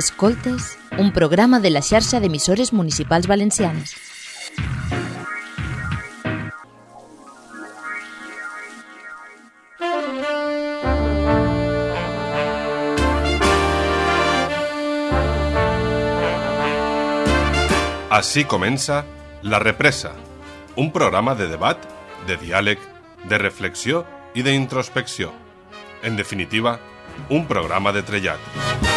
Escoltes, un programa de la xarxa d'emissores municipals valencianes. Així comença La Represa, un programa de debat, de diàleg, de reflexió i d'introspecció. En definitiva, un programa de trellat.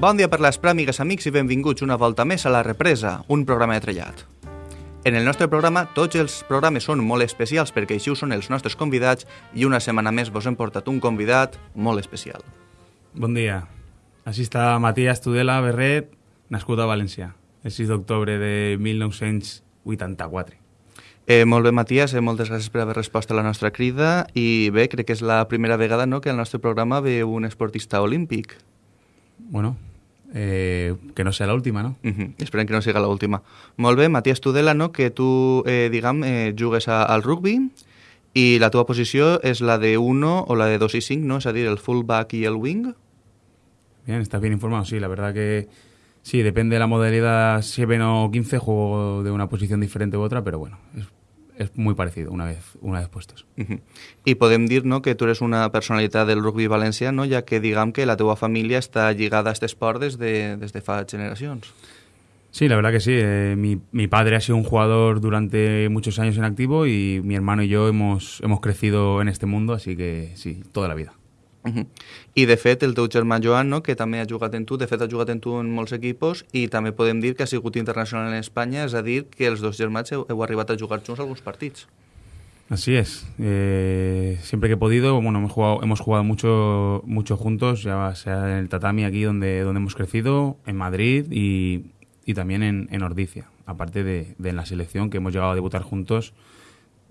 Bon dia per les pràmigues, amics, i benvinguts una volta més a La Represa, un programa de trellat. En el nostre programa, tots els programes són molt especials perquè així ho són els nostres convidats i una setmana més vos hem portat un convidat molt especial. Bon dia. Així està Matías Tudela Berret, nascut a València, el 6 d'octubre de 1984. Eh, molt bé, Matías, eh, moltes gràcies per haver respost a la nostra crida i bé, crec que és la primera vegada no, que al nostre programa ve un esportista olímpic. Bueno, eh, que no sea la última, ¿no? Uh -huh. Esperem que no siga l'última. Molt bé, Matías Tudela, no? que tu, eh, diguem, eh, jugues a, al rugby i la teva posició és la de 1 o la de 2 i 5, no? És a dir, el fullback i el wing. Bien, estás bien informado. Sí, la verdad que sí, depende de la modalidad 7 o 15, juego de una posición diferente u otra, pero bueno, es, es muy parecido una vez, una vez puestos. Uh -huh. I podem dir no, que tu eres una personalitat del rugby valencià, no? ja que diguem que la teva família està lligada a aquest esport des de, des de fa generacions. Sí, la verdad que sí. Eh, mi, mi, padre ha sido un jugador durante muchos años en activo y mi hermano y yo hemos, hemos crecido en este mundo, así que sí, toda la vida. Uh -huh. I de fet el teu germà Joan, no, que també ha jugat en tu, de fet ha jugat en tu en molts equipos i també podem dir que ha sigut internacional en Espanya, és a dir, que els dos germans heu, heu arribat a jugar junts alguns partits. Así es. Eh, siempre que he podido, bueno, hemos jugado, hemos jugado mucho, mucho juntos, ya sea en el tatami aquí donde, donde hemos crecido, en Madrid y, y también en, en Ordicia, aparte de, de en la selección que hemos llegado a debutar juntos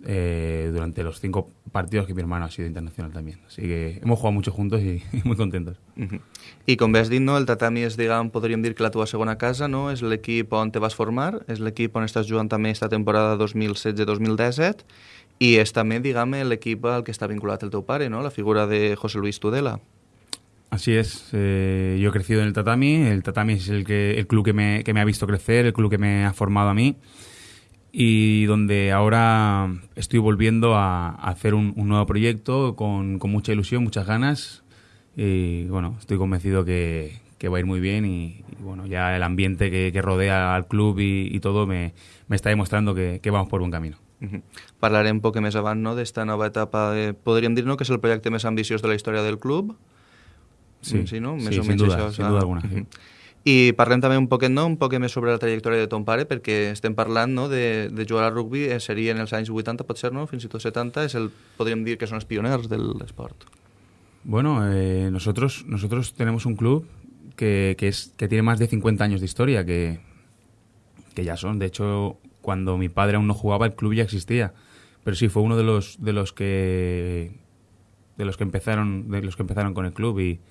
eh, durante los cinco partidos que mi hermano ha sido internacional también. Así que hemos jugado mucho juntos y, y muy contentos. Uh -huh. I com bé has dit, no, el tatami és, diguem, podríem dir que la teva segona casa, no? És l'equip on te vas formar, és l'equip on estàs jugant també esta temporada 2016-2017 i és també, diguem, l'equip al que està vinculat el teu pare, no? La figura de José Luis Tudela. Así es, eh, yo he crecido en el tatami, el tatami es el, que, el club que me, que me ha visto crecer, el club que me ha formado a mí y donde ahora estoy volviendo a, a hacer un, un, nuevo proyecto con, con, mucha ilusión, muchas ganas y bueno, estoy convencido que, que va a ir muy bien y, y bueno, ya el ambiente que, que rodea al club y, y todo me, me, está demostrando que, que, vamos por buen camino. Uh -huh. Parlarem un poc més avant no, d'esta nova etapa, de, podríem dir no, que és el projecte més ambiciós de la història del club? Sí, sí, no? Més sí, o menys sin duda, això, sin duda alguna. Uh -huh. I parlem també un poquet, no? un poc més sobre la trajectòria de ton pare, perquè estem parlant no? de, de jugar al rugby, eh, seria en els anys 80, pot ser, no? fins i tot 70, és el, podríem dir que són els pioners de l'esport. Bueno, eh, nosotros, nosotros tenemos un club que, que, es, que tiene más de 50 años de historia, que, que ya son. De hecho, cuando mi padre aún no jugaba, el club ya existía. Pero sí, fue uno de los, de los que de los que empezaron de los que empezaron con el club y,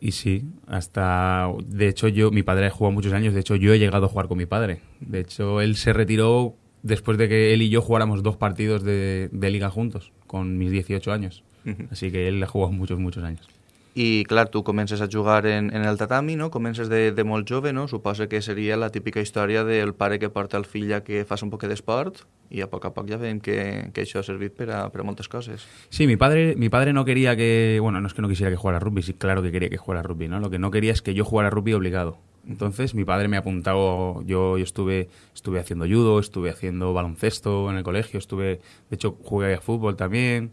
y sí, hasta de hecho yo mi padre ha jugado muchos años, de hecho yo he llegado a jugar con mi padre. De hecho, él se retiró después de que él y yo jugáramos dos partidos de, de liga juntos con mis 18 años. Así que él ha jugado muchos muchos años. I, clar, tu comences a jugar en, en el tatami, no? Comences de, de molt jove, no? Suposa que seria la típica història del pare que porta el fill a que faci un poc d'esport i a poc a poc ja veiem que, que això ha servit per a, per a moltes coses. Sí, mi padre, mi padre no quería que... Bueno, no es que no quisiera que jugara rugby, sí, claro que quería que jugara rugby, ¿no? Lo que no quería es que yo jugara rugby obligado. Entonces mi padre me ha apuntado, yo, yo estuve, estuve haciendo judo, estuve haciendo baloncesto en el colegio, estuve, de hecho jugué a fútbol también,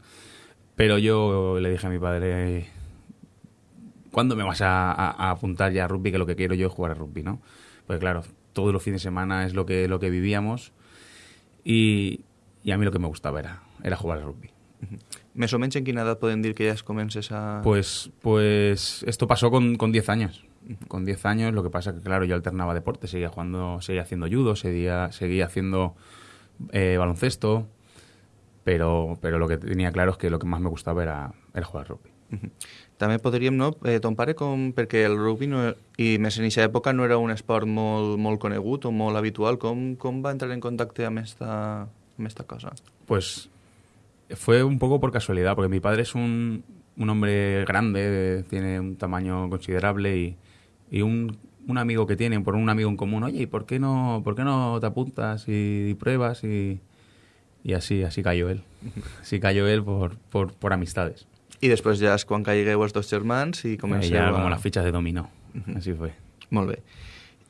pero yo le dije a mi padre, ¿cuándo me vas a, a, a, apuntar ya a rugby? Que lo que quiero yo es jugar a rugby, ¿no? Pues claro, todos los fines de semana es lo que, lo que vivíamos y, y a mí lo que me gustaba era, era jugar a rugby. ¿Més o menys en quina edat podem dir que ya comences a...? Pues, pues esto pasó con, con 10 años. Con 10 años, lo que pasa que, claro, yo alternaba deporte, seguía jugando, seguía haciendo judo, seguía, seguía haciendo eh, baloncesto, pero, pero lo que tenía claro es que lo que más me gustaba era, era jugar rugby. També podríem, no, eh, ton pare, com, perquè el rugby, no, i més en aquesta època, no era un esport molt, molt conegut o molt habitual, com, com va entrar en contacte amb esta, amb esta cosa? Pues fue un poco por casualidad, porque mi padre es un, un hombre grande, tiene un tamaño considerable y, y un, un, amigo que tiene, por un amigo en común, oye, ¿y por qué no, por qué no te apuntas y, y pruebas? Y, y, así, así cayó él. Así cayó él por, por, por amistades. I després ja és quan caigueu els dos germans i comenceu ja, a... com les fitxes de dominó. Uh -huh. Així fue. Molt bé.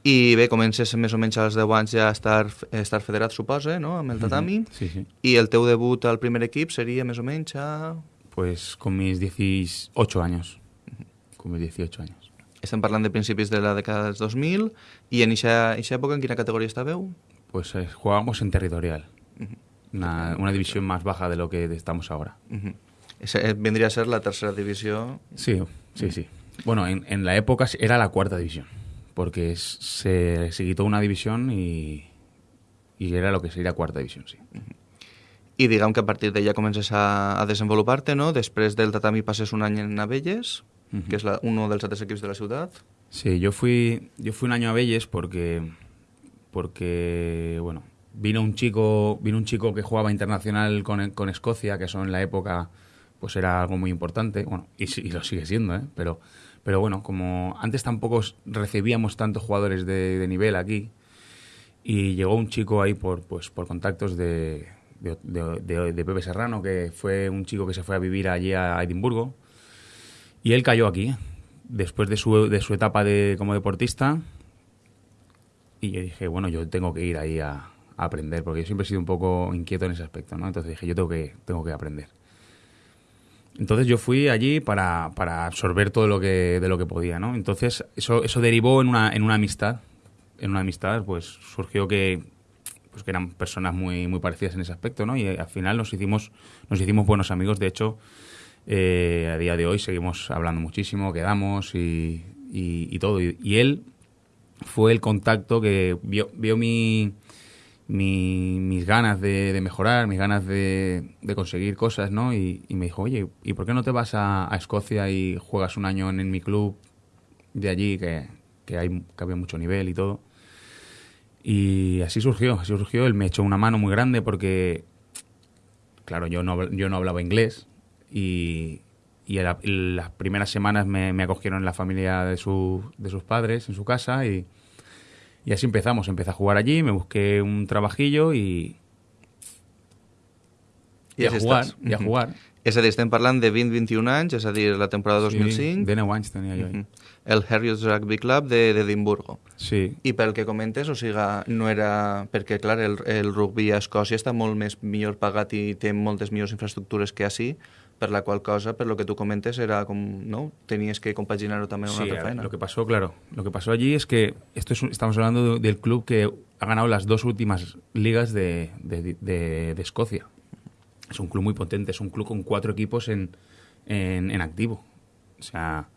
I bé, comences més o menys als 10 anys ja a estar, a estar federat, suposa, no?, amb el tatami. Uh -huh. Sí, sí. I el teu debut al primer equip seria més o menys a... Pues con mis 18 años. Con mis 18 años. Estem parlant de principis de la dècada dels 2000 i en aquesta època en quina categoria estàveu? Pues eh, jugábamos en territorial. Uh -huh. una, una división más baja de lo que estamos ahora. Uh -huh. Ese, vendría a ser la tercera división. Sí, sí, sí. Bueno, en, en la época era la cuarta división, porque se, se quitó una división y, y era lo que sería cuarta división, sí. Uh -huh. I diguem que a partir d'ella comences a, a desenvolupar-te, no? Després del tatami passes un any en Abelles, uh -huh. que és la, uno dels altres equips de la ciutat. Sí, yo fui, yo fui un año a Abelles porque, porque bueno, vino un chico, vino un chico que jugaba internacional con, con Escocia, que eso en la época pues era algo muy importante, bueno, y, y lo sigue siendo, ¿eh? pero, pero bueno, como antes tampoco recibíamos tantos jugadores de, nivel aquí, y llegó un chico ahí por, pues, por contactos de, de, Pepe Serrano, que fue un chico que se fue a vivir allí a Edimburgo, y él cayó aquí, después de su, de su etapa de, como deportista, y yo dije, bueno, yo tengo que ir ahí a, a, aprender, porque yo siempre he sido un poco inquieto en ese aspecto, ¿no? Entonces dije, yo tengo que, tengo que aprender. Entonces yo fui allí para, para, absorber todo lo que, de lo que podía, ¿no? Entonces eso, eso derivó en una, en una amistad. En una amistad, pues surgió que, pues, que eran personas muy, muy parecidas en ese aspecto, ¿no? Y al final nos hicimos, nos hicimos buenos amigos. De hecho, eh, a día de hoy seguimos hablando muchísimo, quedamos y, y, y todo. Y, y, él fue el contacto que vio, vio mi, mi, mis ganas de, mejorar, mis ganas de, de conseguir cosas, ¿no? Y, y, me dijo, oye, ¿y por qué no te vas a, Escocia y juegas un año en, mi club de allí, que, que, hay, que había mucho nivel y todo? Y así surgió, así surgió. Él me echó una mano muy grande porque, claro, yo no, yo no hablaba inglés y, y la, las primeras semanas me, me, acogieron en la familia de, su, de sus padres, en su casa, y, y así empezamos. Empecé a jugar allí, me busqué un trabajillo y... I, I a jugar, estàs. i a jugar. És a dir, estem parlant de 20-21 anys, és a dir, la temporada 2005. Sí, de 9 anys tenia jo. Uh -huh. El Harriers Rugby Club d'Edimburgo. Sí. I pel que comentes, o sigui, no era... Perquè, clar, el, el rugby a Escòcia està molt més millor pagat i té moltes millors infraestructures que així, per la qual cosa, per lo que tú comentes, era como, ¿no? Tenías que compaginarlo también sí, una otra faena. Lo que pasó, claro, lo que pasó allí es que esto es, estamos hablando de, del club que ha ganado las dos últimas ligas de, de, de, de, Escocia. Es un club muy potente, es un club con cuatro equipos en, en, en activo. O sea,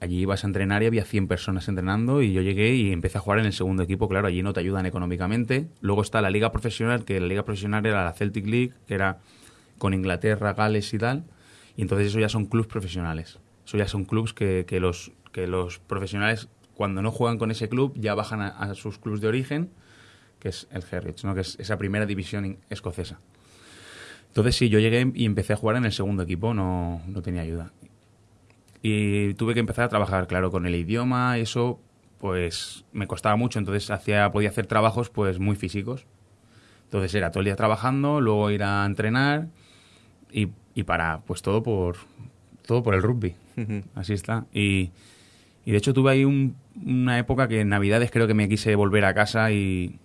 allí ibas a entrenar y había 100 personas entrenando y yo llegué y empecé a jugar en el segundo equipo. Claro, allí no te ayudan económicamente. Luego está la liga profesional, que la liga profesional era la Celtic League, que era con Inglaterra, Gales y tal, y entonces eso ya son clubes profesionales. Eso ya son clubes que, los, que los profesionales, cuando no juegan con ese club, ya bajan a, sus clubes de origen, que es el Herridge, ¿no? que es esa primera división escocesa. Entonces sí, yo llegué y empecé a jugar en el segundo equipo, no, no tenía ayuda. Y tuve que empezar a trabajar, claro, con el idioma, eso pues me costaba mucho, entonces hacía, podía hacer trabajos pues muy físicos. Entonces era todo el día trabajando, luego ir a entrenar y, y para, pues todo por, todo por el rugby. Uh -huh. Así está. Y, y, de hecho tuve ahí un, una época que en Navidades creo que me quise volver a casa y,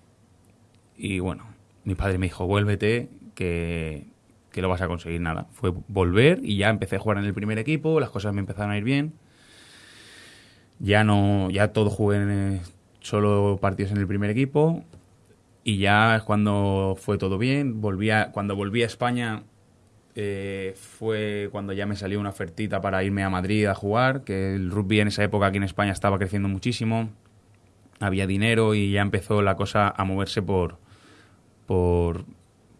y bueno, mi padre me dijo, vuélvete, que, que lo vas a conseguir nada. Fue volver y ya empecé a jugar en el primer equipo, las cosas me empezaron a ir bien. Ya no, ya todo jugué en, solo partidos en el primer equipo y ya es cuando fue todo bien. Volví a, cuando volví a España eh, fue cuando ya me salió una ofertita para irme a Madrid a jugar, que el rugby en esa época aquí en España estaba creciendo muchísimo, había dinero y ya empezó la cosa a moverse por, por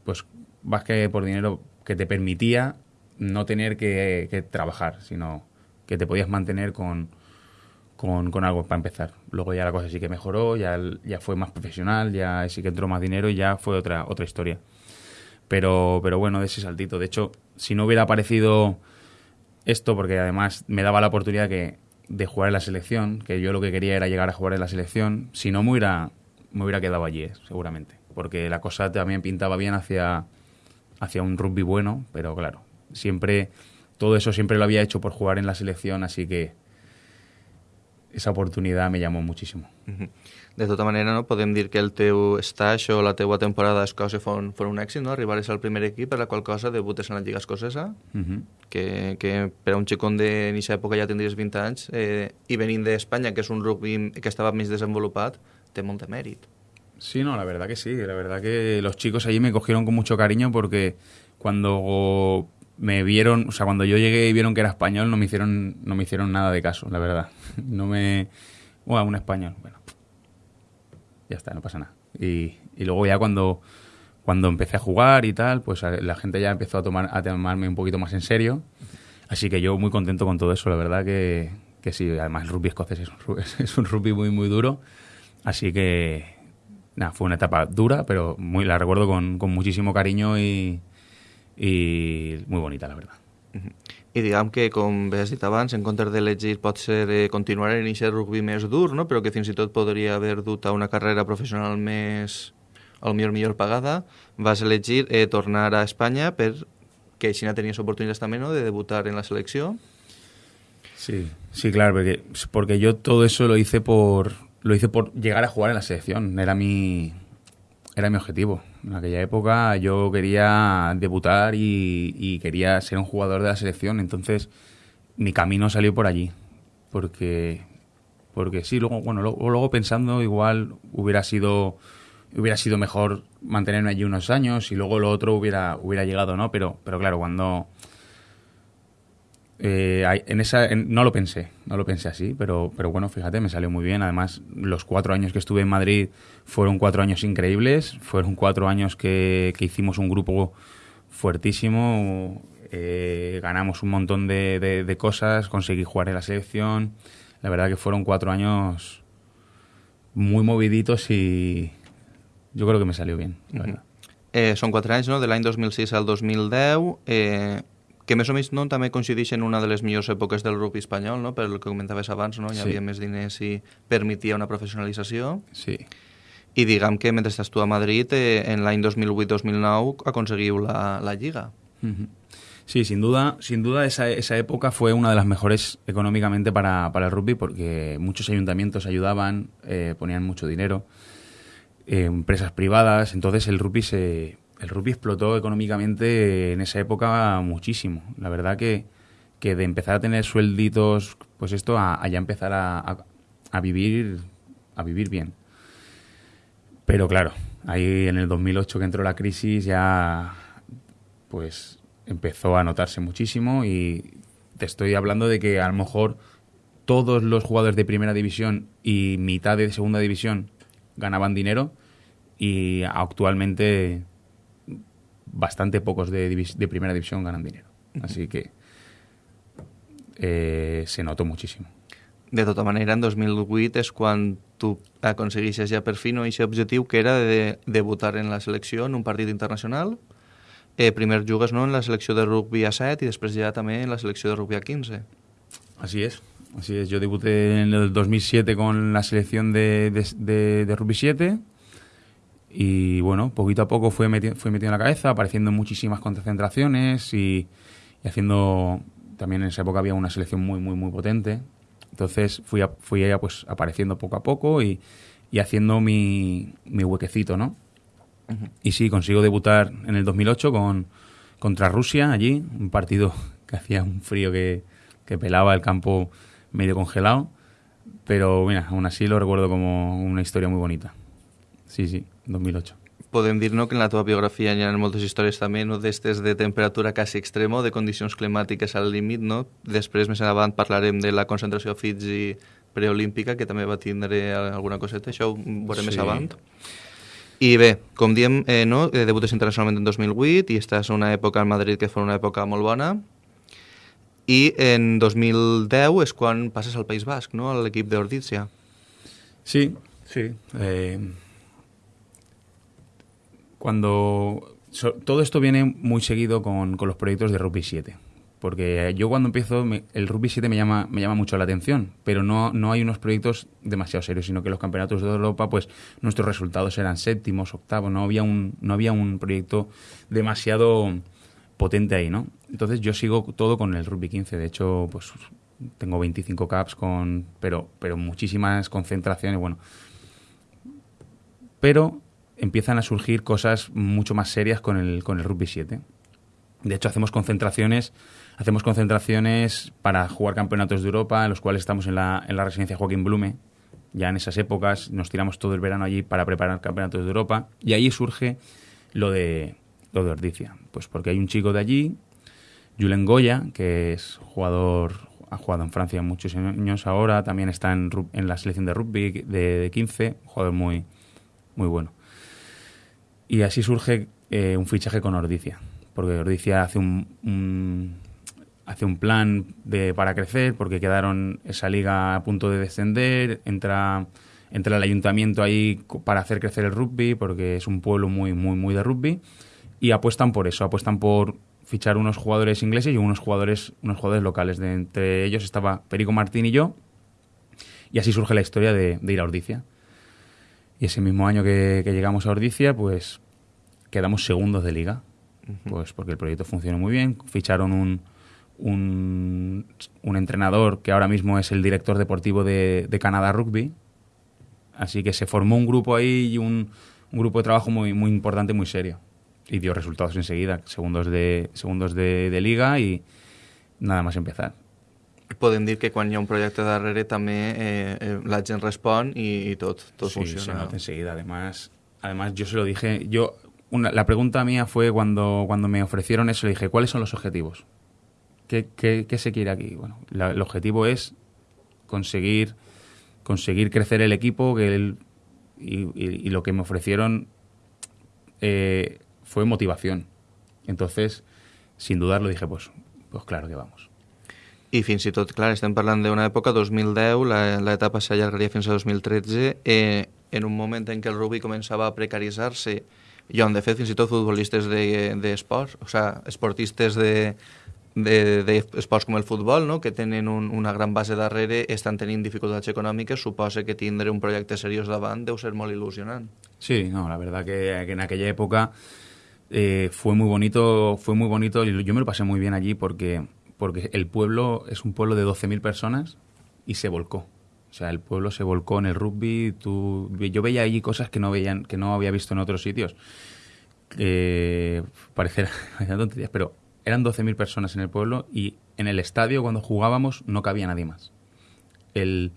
pues más que por dinero que te permitía no tener que, trabajar, sino que te podías mantener con, con, con, algo para empezar. Luego ya la cosa sí que mejoró, ya, ya fue más profesional, ya sí que entró más dinero y ya fue otra, otra historia. Pero, pero bueno, de ese saltito. De hecho, si no hubiera aparecido esto, porque además me daba la oportunidad que, de jugar en la selección, que yo lo que quería era llegar a jugar en la selección, si no me hubiera, me hubiera quedado allí, eh, seguramente. Porque la cosa también pintaba bien hacia, hacia un rugby bueno, pero claro, siempre, todo eso siempre lo había hecho por jugar en la selección, así que esa oportunidad me llamó muchísimo. De tota manera, no, podem dir que el teu stage o la teua temporada a Escòcia fon, fon un èxit, no? Arribares al primer equip, per la qual cosa debutes en la Lliga Escocesa, uh -huh. que, que per a un xicón de aquesta època ja tindries 20 anys, eh, i venint d'Espanya, que és un rugby que estava més desenvolupat, té molt de mèrit. Sí, no, la verdad que sí. La verdad que los chicos allí me cogieron con mucho cariño porque cuando me vieron, o sea, cuando yo llegué y vieron que era español, no me hicieron, no me hicieron nada de caso, la verdad. No me... Bueno, un español, bueno, ya está, no pasa nada. Y, y luego ya cuando, cuando empecé a jugar y tal, pues la gente ya empezó a, tomar, a tomarme un poquito más en serio. Así que yo muy contento con todo eso, la verdad que, que sí, además el rugby escocés es un, es un rugby muy, muy duro. Así que, nada, fue una etapa dura, pero muy, la recuerdo con, con muchísimo cariño y, y muy bonita, la verdad. I diguem que, com bé has dit abans, en comptes d'elegir pot ser eh, continuar en aquest rugby més dur, no? però que fins i tot podria haver dut a una carrera professional més, al millor millor pagada, vas elegir eh, tornar a Espanya per que així tenies oportunitats també no? de debutar en la selecció. Sí, sí, claro, porque, porque yo todo eso lo hice por lo hice por llegar a jugar en la selección, era mi era mi objetivo. En aquella época yo quería debutar y, quería ser un jugador de la selección, entonces mi camino salió por allí. Porque, porque sí, luego, bueno, luego, luego pensando igual hubiera sido hubiera sido mejor mantenerme allí unos años y luego lo otro hubiera hubiera llegado, ¿no? Pero, pero claro, cuando eh, en esa, no lo pensé, no lo pensé así, pero, pero bueno, fíjate, me salió muy bien. Además, los cuatro años que estuve en Madrid fueron cuatro años increíbles, fueron cuatro años que, que hicimos un grupo fuertísimo, eh, ganamos un montón de, de, cosas, conseguí jugar en la selección. La verdad que fueron cuatro años muy moviditos y yo creo que me salió bien. Uh -huh. eh, són quatre anys, no? de l'any 2006 al 2010. Eh, que més o menys no, també coincideix en una de les millors èpoques del rugby espanyol, no? per el que comentaves abans, no? hi havia sí. més diners i permetia una professionalització. Sí. I diguem que mentre estàs tu a Madrid, eh, en l'any 2008-2009 aconseguiu la, la Lliga. Uh -huh. Sí, sin duda, sin duda esa, esa época fue una de las mejores económicamente para, para el rugby porque muchos ayuntamientos ayudaban, eh, ponían mucho dinero, eh, empresas privadas, entonces el rugby se, el rugby explotó económicamente en esa época muchísimo. La verdad que, que de empezar a tener suelditos, pues esto, a, ya empezar a, a, vivir a vivir bien. Pero claro, ahí en el 2008 que entró la crisis ya pues empezó a notarse muchísimo y te estoy hablando de que a lo mejor todos los jugadores de primera división y mitad de segunda división ganaban dinero y actualmente bastante pocos de, de primera división ganan dinero. Así que eh, se notó muchísimo. De tota manera, en 2008 és quan tu aconsegueixes ja per fi no, aquest objectiu que era de debutar en la selecció en un partit internacional. Eh, primer jugues no, en la selecció de rugby a 7 i després ja també en la selecció de rugby a 15. Así es. Así es, yo debuté en el 2007 con la selección de, de, de, de rugby 7 Y bueno, poquito a poco fue, meti fue metiendo en la cabeza, apareciendo en muchísimas concentraciones y, y, haciendo. También en esa época había una selección muy, muy, muy potente. Entonces fui, a, fui ya pues apareciendo poco a poco y, y haciendo mi, mi, huequecito, ¿no? Uh -huh. Y sí, consigo debutar en el 2008 con, contra Rusia allí, un partido que hacía un frío que, que pelaba el campo medio congelado. Pero mira, aún así lo recuerdo como una historia muy bonita. Sí, sí. 2008. Podem dir no, que en la teva biografia hi ha moltes històries també no, d'estes de temperatura quasi extremo, de condicions climàtiques al límit. No? Després, més endavant, parlarem de la concentració a Fiji preolímpica, que també va tindre alguna coseta. Això ho veurem sí. més avant. I bé, com diem, eh, no, eh, debutes internacionalment en 2008 i estàs en una època al Madrid que fou una època molt bona. I en 2010 és quan passes al País Basc, no?, a l'equip d'Ordizia. Sí, sí. Eh, cuando todo esto viene muy seguido con, con los proyectos de Rugby 7. Porque yo cuando empiezo, el Rugby 7 me llama, me llama mucho la atención, pero no, no hay unos proyectos demasiado serios, sino que los campeonatos de Europa, pues nuestros resultados eran séptimos, octavos, no había un, no había un proyecto demasiado potente ahí, ¿no? Entonces yo sigo todo con el Rugby 15, de hecho, pues tengo 25 caps con, pero, pero muchísimas concentraciones, bueno. Pero empiezan a surgir cosas mucho más serias con el, con el Rugby 7. De hecho, hacemos concentraciones, hacemos concentraciones para jugar campeonatos de Europa, en los cuales estamos en la, en la residencia Joaquín Blume. Ya en esas épocas nos tiramos todo el verano allí para preparar campeonatos de Europa. Y ahí surge lo de, lo de Ordicia. Pues porque hay un chico de allí, Julen Goya, que es jugador, ha jugado en Francia muchos años ahora, también está en, en la selección de rugby de, de 15, un jugador muy, muy bueno. Y así surge eh, un fichaje con Ordicia, porque Ordicia hace un, hace un plan de, para crecer, porque quedaron esa liga a punto de descender, entra, entra el ayuntamiento ahí para hacer crecer el rugby, porque es un pueblo muy, muy, muy de rugby, y apuestan por eso, apuestan por fichar unos jugadores ingleses y unos jugadores, unos jugadores locales. De, entre ellos estaba Perico Martín y yo, y así surge la historia de, de ir a Ordicia. Y ese mismo año que, que llegamos a Ordicia, pues quedamos segundos de liga. Pues porque el proyecto funcionó muy bien. Ficharon un, un, un entrenador que ahora mismo es el director deportivo de, de Canadá Rugby. Así que se formó un grupo ahí y un, un grupo de trabajo muy, muy importante, muy serio. Y dio resultados enseguida, segundos de, segundos de, de liga y nada más empezar. Podem dir que quan hi ha un projecte darrere també eh, eh, la gent respon i, i tot, tot sí, se funciona. nota enseguida. Además, además yo se lo dije, yo una- la pregunta mía fue cuando, cuando me ofrecieron eso, le dije, ¿cuáles son los objetivos? ¿Qué, qué- qué se quiere aquí? Bueno, la- el objetivo es conseguir, conseguir crecer el equipo que el- y, y- y lo que me ofrecieron eh, fue motivación. Entonces, sin dudarlo, dije, pues, pues claro que vamos. I fins i tot, clar, estem parlant d'una època, 2010, la- l'etapa s'allargaria fins a 2013, eh, en un moment en què el rugby començava a precaritzar-se, i on, de fet, fins i tot futbolistes d'esports, de, o sea, esportistes de, de, de esports com el futbol, no? que tenen un, una gran base darrere, estan tenint dificultats econòmiques, suposa que tindre un projecte seriós davant deu ser molt il·lusionant. Sí, no, la verdad que, que en aquella época eh, fue muy bonito, fue muy bonito yo me lo pasé muy bien allí porque, porque el pueblo es un pueblo de 12.000 personas y se volcó. O sea, el pueblo se volcó en el rugby. Tú, yo veía allí cosas que no, veían, que no había visto en otros sitios. Eh, pero eran 12.000 personas en el pueblo y en el estadio cuando jugábamos no cabía nadie más. El,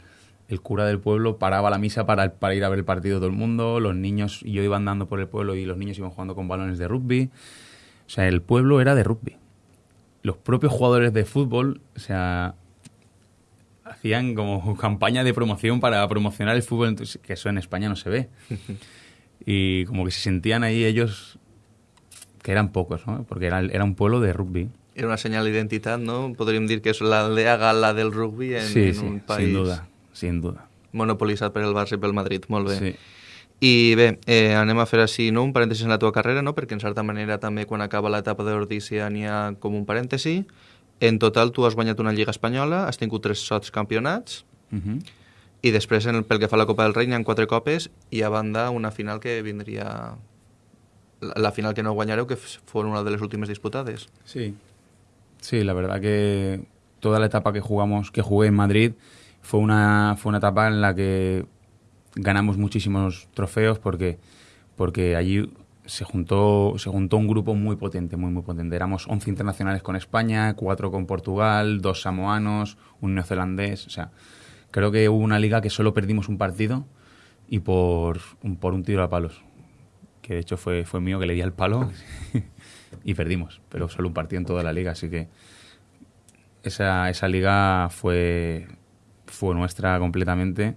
el cura del pueblo paraba la misa para, ir a ver el partido todo el mundo, los niños, yo iba andando por el pueblo y los niños iban jugando con balones de rugby. O sea, el pueblo era de rugby. Los propios jugadores de fútbol, o sea, hacían como campaña de promoción para promocionar el fútbol, que eso en España no se ve. Y como que se sentían ahí ellos, que eran pocos, ¿no? Porque era, era un pueblo de rugby. Era una senyal d'identitat, no? Podríem dir que és l'aldea gala del rugby en, sí, en sí, un país sin duda, sin duda. monopolitzat per el Barça i pel Madrid. Molt bé. Sí. I bé, eh, anem a fer així no? un parèntesi en la teva carrera, no? perquè en certa manera també quan acaba l'etapa d'Ordícia n'hi ha com un parèntesi. En total tu has guanyat una Lliga Espanyola, has tingut tres sots campionats Ujú. i després en el, pel que fa a la Copa del Rei n'hi ha quatre copes i a banda una final que vindria la, la final que no guanyareu que f- fou una de les últimes disputades. Sí. Sí, la verdad que toda la etapa que jugamos, que jugué en Madrid, fue una, fue una etapa en la que ganamos muchísimos trofeos porque, porque allí se juntó, se juntó un grupo muy potente, muy, muy potente. Éramos 11 internacionales con España, 4 con Portugal, dos samoanos, un neozelandés. O sea, creo que hubo una liga que solo perdimos un partido y por un, por un tiro a palos. Que de hecho fue, fue mío que le di al palo y perdimos, pero solo un partido en toda la liga. Así que esa, esa liga fue, fue nuestra completamente.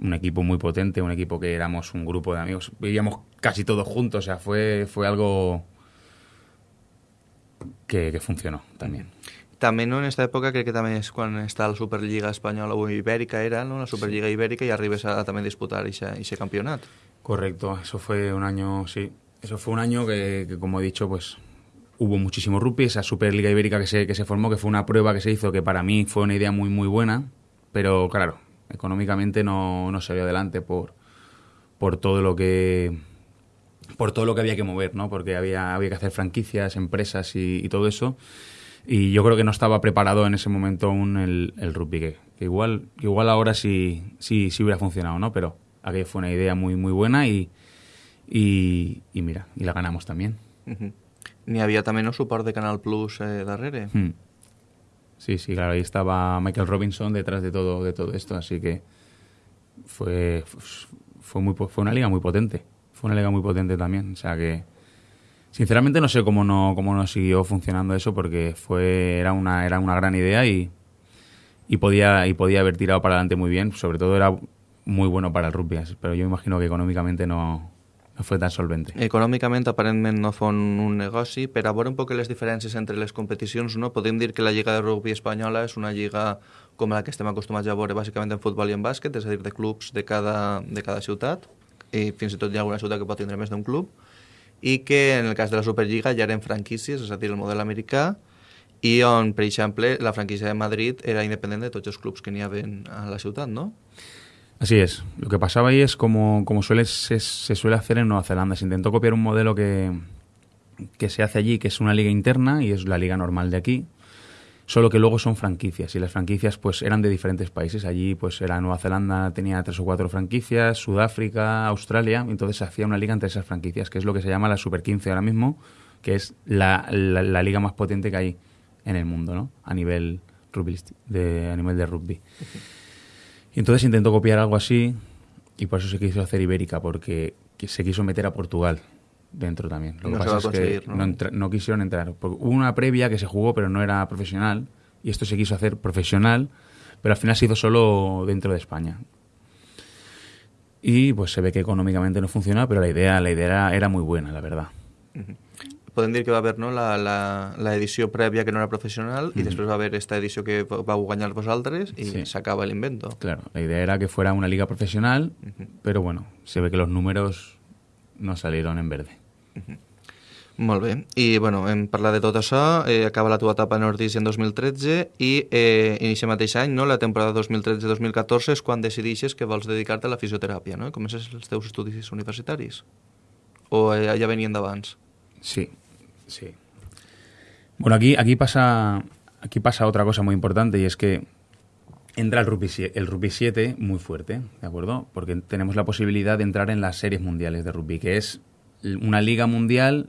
Un equipo muy potente, un equipo que éramos un grupo de amigos. Vivíamos casi todos juntos, o sea, fue, fue algo que, que funcionó también. També no, en aquesta època crec que també és quan està la Superliga Espanyola o Ibèrica era, no? la Superliga Ibèrica i arribes a també disputar aquest campionat. Correcto, eso fue un año, sí. Eso fue un año que, que, como he dicho, pues hubo muchísimo rugby, esa Superliga Ibérica que se, que se formó, que fue una prueba que se hizo, que para mí fue una idea muy, muy buena, pero claro, económicamente no, no se vio adelante por, por todo lo que por todo lo que había que mover, ¿no? Porque había, había que hacer franquicias, empresas y, y todo eso. Y yo creo que no estaba preparado en ese momento aún el, el rugby, que, que igual, que igual ahora sí, sí, sí hubiera funcionado, ¿no? Pero aquella fue una idea muy, muy buena y, y, y mira, y la ganamos también. Uh -huh. N'hi havia també un suport de Canal Plus eh, darrere. Hmm. Sí, sí, claro, ahí estaba Michael Robinson detrás de todo, de todo esto, así que fue, fue, muy, fue una liga muy potente. Fue una liga muy potente también, o sea que sinceramente no sé cómo no, cómo no siguió funcionando eso porque fue, era, una, era una gran idea y, y, podía, y podía haber tirado para adelante muy bien, sobre todo era muy bueno para el rugby, pero yo imagino que económicamente no, no fue tan solvente. Econòmicament, aparentment, no fon un negoci. Per a veure un poc les diferències entre les competicions, no? podem dir que la Lliga de Rugby espanyola és una lliga com la que estem acostumats a veure bàsicament en futbol i en bàsquet, és a dir, de clubs de cada, de cada ciutat, i fins i tot hi ha alguna ciutat que pot tindre més d'un club, i que en el cas de la Superliga ja eren franquícies, és a dir, el model americà, i on, per exemple, la franquícia de Madrid era independent de tots els clubs que n'hi havia a la ciutat, no? Así es. Lo que pasaba ahí es como, como suele, se, suele hacer en Nueva Zelanda. Se intentó copiar un modelo que, que se hace allí, que es una liga interna y es la liga normal de aquí, solo que luego son franquicias y las franquicias pues eran de diferentes países. Allí pues era Nueva Zelanda, tenía tres o cuatro franquicias, Sudáfrica, Australia, entonces se hacía una liga entre esas franquicias, que es lo que se llama la Super 15 ahora mismo, que es la, la, liga más potente que hay en el mundo, ¿no? A nivel, de, a nivel de rugby. Y entonces intentó copiar algo así y por eso se quiso hacer Ibérica, porque se quiso meter a Portugal dentro también. Lo no que pasa es que ¿no? No, entra, no, quisieron entrar. Hubo una previa que se jugó, pero no era profesional, y esto se quiso hacer profesional, pero al final se hizo solo dentro de España. Y pues se ve que económicamente no funciona, pero la idea, la idea era, era muy buena, la verdad. Uh -huh. Podem dir que va haver no, la, la, la edició prèvia que no era professional i mm. després va haver esta edició que vau guanyar vosaltres i sí. s'acaba l'invento. Claro, la idea era que fuera una liga profesional, uh -huh. pero bueno, se ve que los números no salieron en verde. Uh -huh. Molt bé. I, bueno, hem parlat de tot això, eh, acaba la tua etapa a Nordis en 2013 i eh, inicia mateix any, no? la temporada 2013-2014 és quan decideixes que vols dedicar-te a la fisioteràpia, no? Comences els teus estudis universitaris? O eh, ja venien d'abans? Sí, sí. Bueno, aquí, aquí, pasa, aquí pasa otra cosa muy importante y es que entra el rugby, el rugby 7 muy fuerte, ¿de acuerdo? Porque tenemos la posibilidad de entrar en las series mundiales de rugby, que es una liga mundial,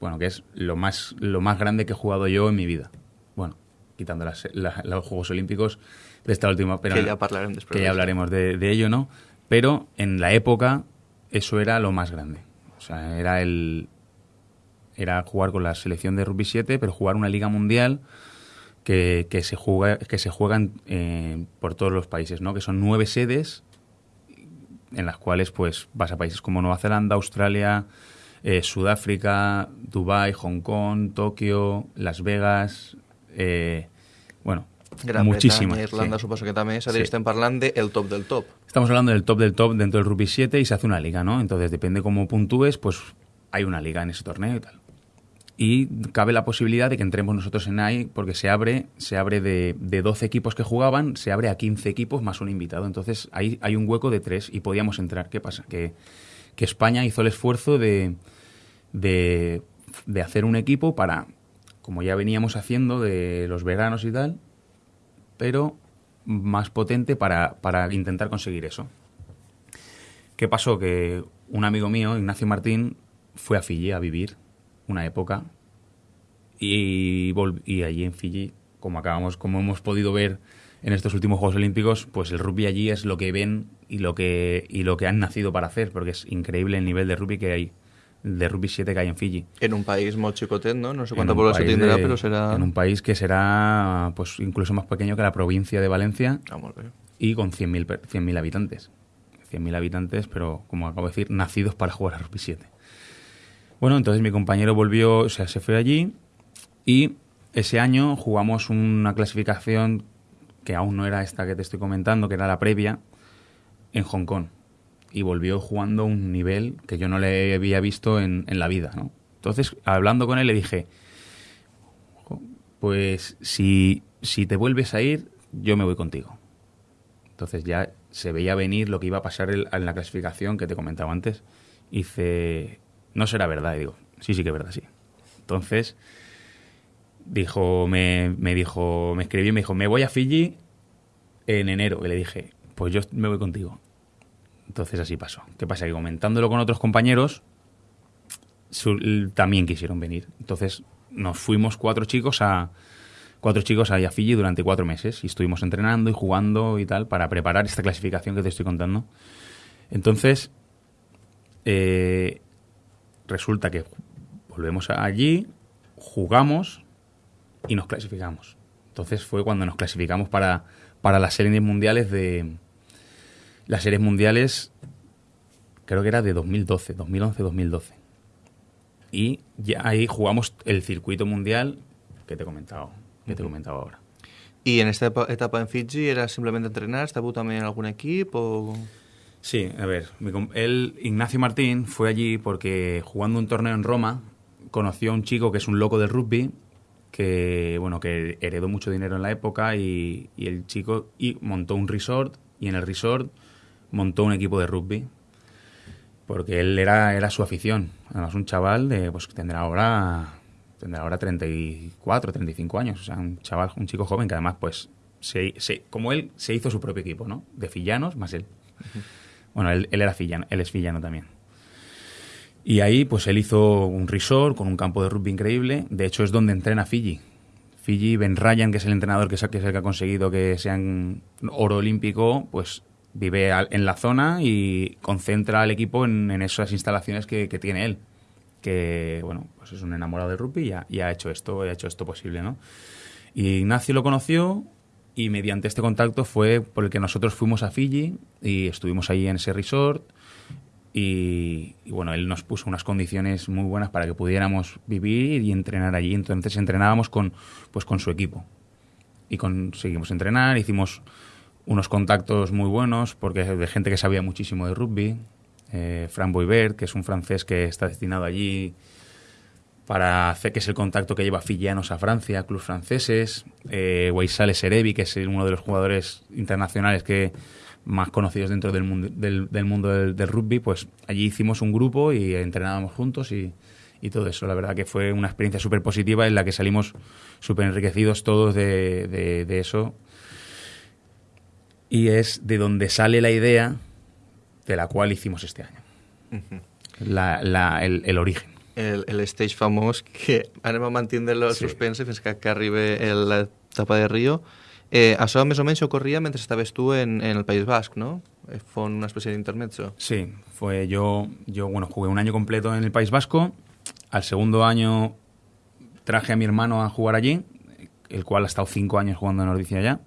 bueno, que es lo más, lo más grande que he jugado yo en mi vida. Bueno, quitando las, la, los Juegos Olímpicos de esta última... Pero que ya hablaremos después. Que ya hablaremos de, de ello, ¿no? Pero en la época eso era lo más grande. O sea, era el, era jugar con la selección de rugby 7, pero jugar una liga mundial que, que se juega que se juegan eh, por todos los países, ¿no? Que son nueve sedes en las cuales pues vas a países como Nueva Zelanda, Australia, eh, Sudáfrica, Dubai, Hong Kong, Tokio, Las Vegas, eh, bueno, Gran muchísimas. Bretaña, Irlanda sí. suposo que a dir, sí. estem parlant del top del top. Estamos hablando del top del top dentro del rugby 7 y se hace una liga, ¿no? Entonces, depende cómo puntúes, pues hay una liga en ese torneo y tal y cabe la posibilidad de que entremos nosotros en ahí porque se abre se abre de, de 12 equipos que jugaban se abre a 15 equipos más un invitado entonces ahí hay un hueco de tres y podíamos entrar ¿qué pasa? que, que España hizo el esfuerzo de, de, de hacer un equipo para como ya veníamos haciendo de los veranos y tal pero más potente para, para intentar conseguir eso ¿qué pasó? que un amigo mío Ignacio Martín fue a Fiji a vivir una época y, y allí en Fiji, como acabamos, como hemos podido ver en estos últimos Juegos Olímpicos, pues el rugby allí es lo que ven y lo que y lo que han nacido para hacer, porque es increíble el nivel de rugby que hay de rugby 7 que hay en Fiji. En un país muy chicotet, ¿no? No sé cuánta población tendrá, pero será... En un país que será pues incluso más pequeño que la provincia de Valencia ah, muy bien. y con 100.000 100 habitantes. 100.000 habitantes, pero como acabo de decir, nacidos para jugar a rugby 7. Bueno, entonces mi compañero volvió, o sea, se fue allí y ese año jugamos una clasificación que aún no era esta que te estoy comentando, que era la previa, en Hong Kong. y volvió jugando un nivel que yo no le había visto en, en la vida, ¿no? Entonces, hablando con él, le dije, pues si, si te vuelves a ir, yo me voy contigo. Entonces ya se veía venir lo que iba a pasar en la clasificación que te comentaba antes. Y dice, no será verdad. Y digo, sí, sí que es verdad, sí. Entonces, dijo, me, me dijo, me escribió y me dijo, me voy a Fiji en enero. Y le dije, pues yo me voy contigo. Entonces así pasó. ¿Qué pasa? Que comentándolo con otros compañeros, también quisieron venir. Entonces nos fuimos cuatro chicos a cuatro chicos a Fiji durante cuatro meses y estuvimos entrenando y jugando y tal para preparar esta clasificación que te estoy contando. Entonces, eh, resulta que volvemos allí, jugamos y nos clasificamos. Entonces fue cuando nos clasificamos para, para las series mundiales de... Las series mundiales creo que era de 2012, 2011-2012. Y ya ahí jugamos el circuito mundial que te he comentado, que te he comentado ahora. ¿Y en esta etapa en Fiji era simplemente entrenar? ¿Estaba también en algún equipo? Sí, a ver, él, Ignacio Martín, fue allí porque jugando un torneo en Roma conoció a un chico que es un loco del rugby que bueno que heredó mucho dinero en la época y, y, el chico y montó un resort y en el resort montó un equipo de rugby porque él era, era su afición. Además, un chaval de, pues tendrá ahora, tendrá ahora 34, 35 años. O sea, un chaval, un chico joven que además, pues, se, como él, se hizo su propio equipo, ¿no? De fillanos más él. Bueno, él, era fillano, él es fillano también. Y ahí, pues, él hizo un resort con un campo de rugby increíble. De hecho, es donde entrena Fiji. Fiji, Ben Ryan, que es el entrenador que es el que ha conseguido que sean oro olímpico, pues vive en la zona y concentra al equipo en, esas instalaciones que, tiene él. Que, bueno, pues es un enamorado de rugby y ha, ha hecho esto, ha hecho esto posible, ¿no? Y Ignacio lo conoció y mediante este contacto fue por el que nosotros fuimos a Fiji y estuvimos ahí en ese resort y, bueno, él nos puso unas condiciones muy buenas para que pudiéramos vivir y entrenar allí. Entonces entrenábamos con, pues, con su equipo y conseguimos entrenar, hicimos unos contactos muy buenos, porque de gente que sabía muchísimo de rugby. Eh, Fran Boivert, que es un francés que está destinado allí para hacer que es el contacto que lleva filianos a Francia, clubes franceses. Eh, Weissale Serebi, que es uno de los jugadores internacionales que más conocidos dentro del mundo del, mundo del, rugby, pues allí hicimos un grupo y entrenábamos juntos y, y todo eso. La verdad que fue una experiencia súper positiva en la que salimos súper enriquecidos todos de, de, de eso y es de donde sale la idea de la cual hicimos este año. la, la, el, el, origen. El, el stage famós que anem a mantenir-lo sí. suspense fins que, que arribi l'etapa de Rio. Eh, això més o menys ocorria mentre estaves tu en, en el País Basc, ¿no? Eh, fue una especie de intermezzo. Sí, fue yo, yo, bueno, jugué un año completo en el País Vasco. Al segundo año traje a mi hermano a jugar allí, el cual ha estado cinco años jugando en Nordicia ya.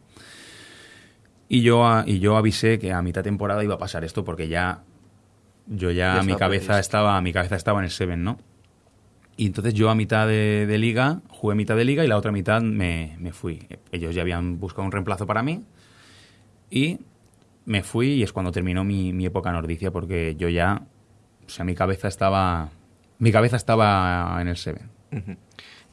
Y yo, y yo avisé que a mitad temporada iba a pasar esto porque ya yo ya, mi cabeza estaba mi cabeza estaba en el Seven, ¿no? Y entonces yo a mitad de, liga, jugué mitad de liga y la otra mitad me, me, fui. Ellos ya habían buscado un reemplazo para mí y me fui y es cuando terminó mi, mi época nordicia porque yo ya, o sea, mi cabeza estaba, mi cabeza estaba en el Seven. Uh -huh.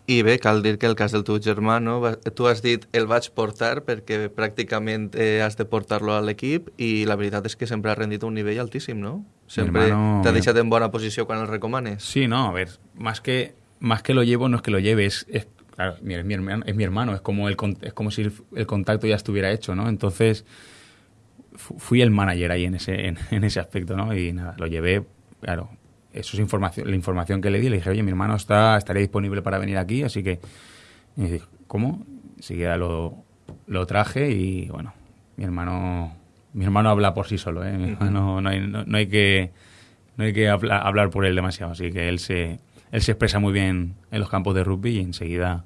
I bé, cal dir que el cas del teu germà, no? tu has dit el vaig portar perquè pràcticament eh, has de portar-lo a l'equip i la veritat és que sempre ha rendit a un nivell altíssim, ¿no? Sempre hermano... t'ha deixat en bona posició quan el recomanes. Sí, no, a ver, más que, más que lo llevo no es que lo lleve, es, es claro, mi, es, mi hermano, es mi hermano, es como, el, es como si el, el contacto ya estuviera hecho, ¿no? Entonces fui el manager ahí en ese, en, en ese aspecto, ¿no? Y nada, lo llevé, claro, eso es información, la información que le di. Le dije, oye, mi hermano está, estaría disponible para venir aquí, así que. Y dije, ¿cómo? Enseguida lo, lo traje y bueno, mi hermano mi hermano habla por sí solo, ¿eh? Mi hermano, no, hay, no, hay que, no hay que hablar, hablar por él demasiado, así que él se, él se expresa muy bien en los campos de rugby y enseguida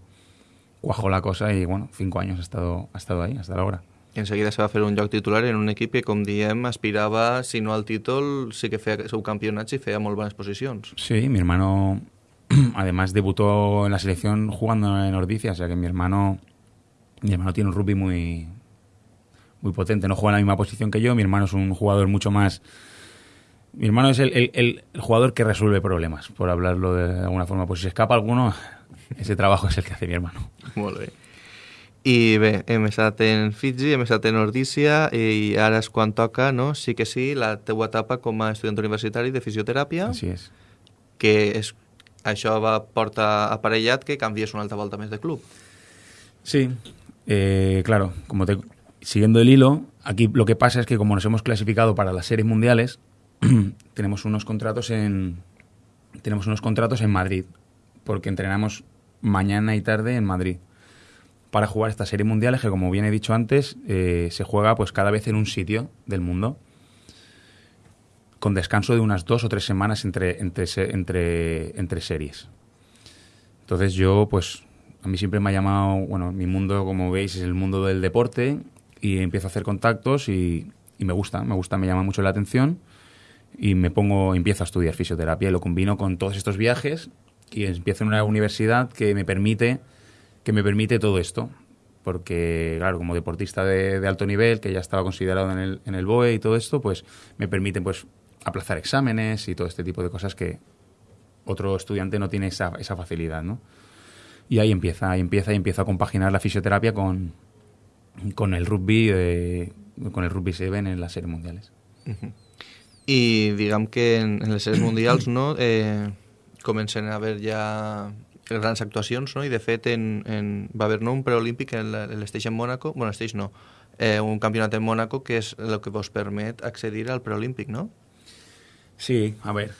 cuajó la cosa y bueno, cinco años ha estado, ha estado ahí hasta la hora. I en seguida se va fer un lloc titular en un equip que, com diem, aspirava, si no al títol, sí que feia subcampionats i feia molt bones posicions. Sí, mi hermano además debutó en la selección jugando en Ordicia, o sea que mi hermano mi hermano tiene un rugby muy muy potente, no juega en la misma posición que yo, mi hermano es un jugador mucho más Mi hermano es el, el- el- el jugador que resuelve problemas, por hablarlo de alguna forma. Pues si escapa alguno, ese trabajo es el que hace mi hermano. Bé. I bé, hem estat en Fiji, hem estat en Ordícia i ara és quan toca, no? Sí que sí, la teua etapa com a estudiant universitari de fisioteràpia, Así es. que és, això va portar aparellat que canvies una altra volta més de club. Sí, eh, claro, como te, siguiendo el hilo, aquí lo que pasa es que como nos hemos clasificado para las series mundiales, tenemos unos contratos en tenemos unos contratos en Madrid, porque entrenamos mañana y tarde en Madrid para jugar estas series mundiales que, como bien he dicho antes, eh, se juega pues cada vez en un sitio del mundo con descanso de unas dos o tres semanas entre, entre, entre, entre series. Entonces yo, pues, a mí siempre me ha llamado, bueno, mi mundo, como veis, es el mundo del deporte y empiezo a hacer contactos y, y me gusta, me gusta, me llama mucho la atención y me pongo, empiezo a estudiar fisioterapia y lo combino con todos estos viajes y empiezo en una universidad que me permite, que me permite todo esto. Porque, claro, como deportista de, alto nivel, que ya estaba considerado en el, en el BOE y todo esto, pues me permiten pues aplazar exámenes y todo este tipo de cosas que otro estudiante no tiene esa, esa facilidad, ¿no? Y ahí empieza, ahí empieza y empiezo a compaginar la fisioterapia con, con el rugby, eh, con el rugby 7 en las series mundiales. I diguem que en, en les sèries mundials no, eh, comencen a haver ja grans actuacions, no? i de fet en, en, va haver no, un preolímpic en la- en Mónaco, bueno, l'Esteix no, eh, un campionat en Mónaco que és el que vos permet accedir al preolímpic, no? Sí, a ver,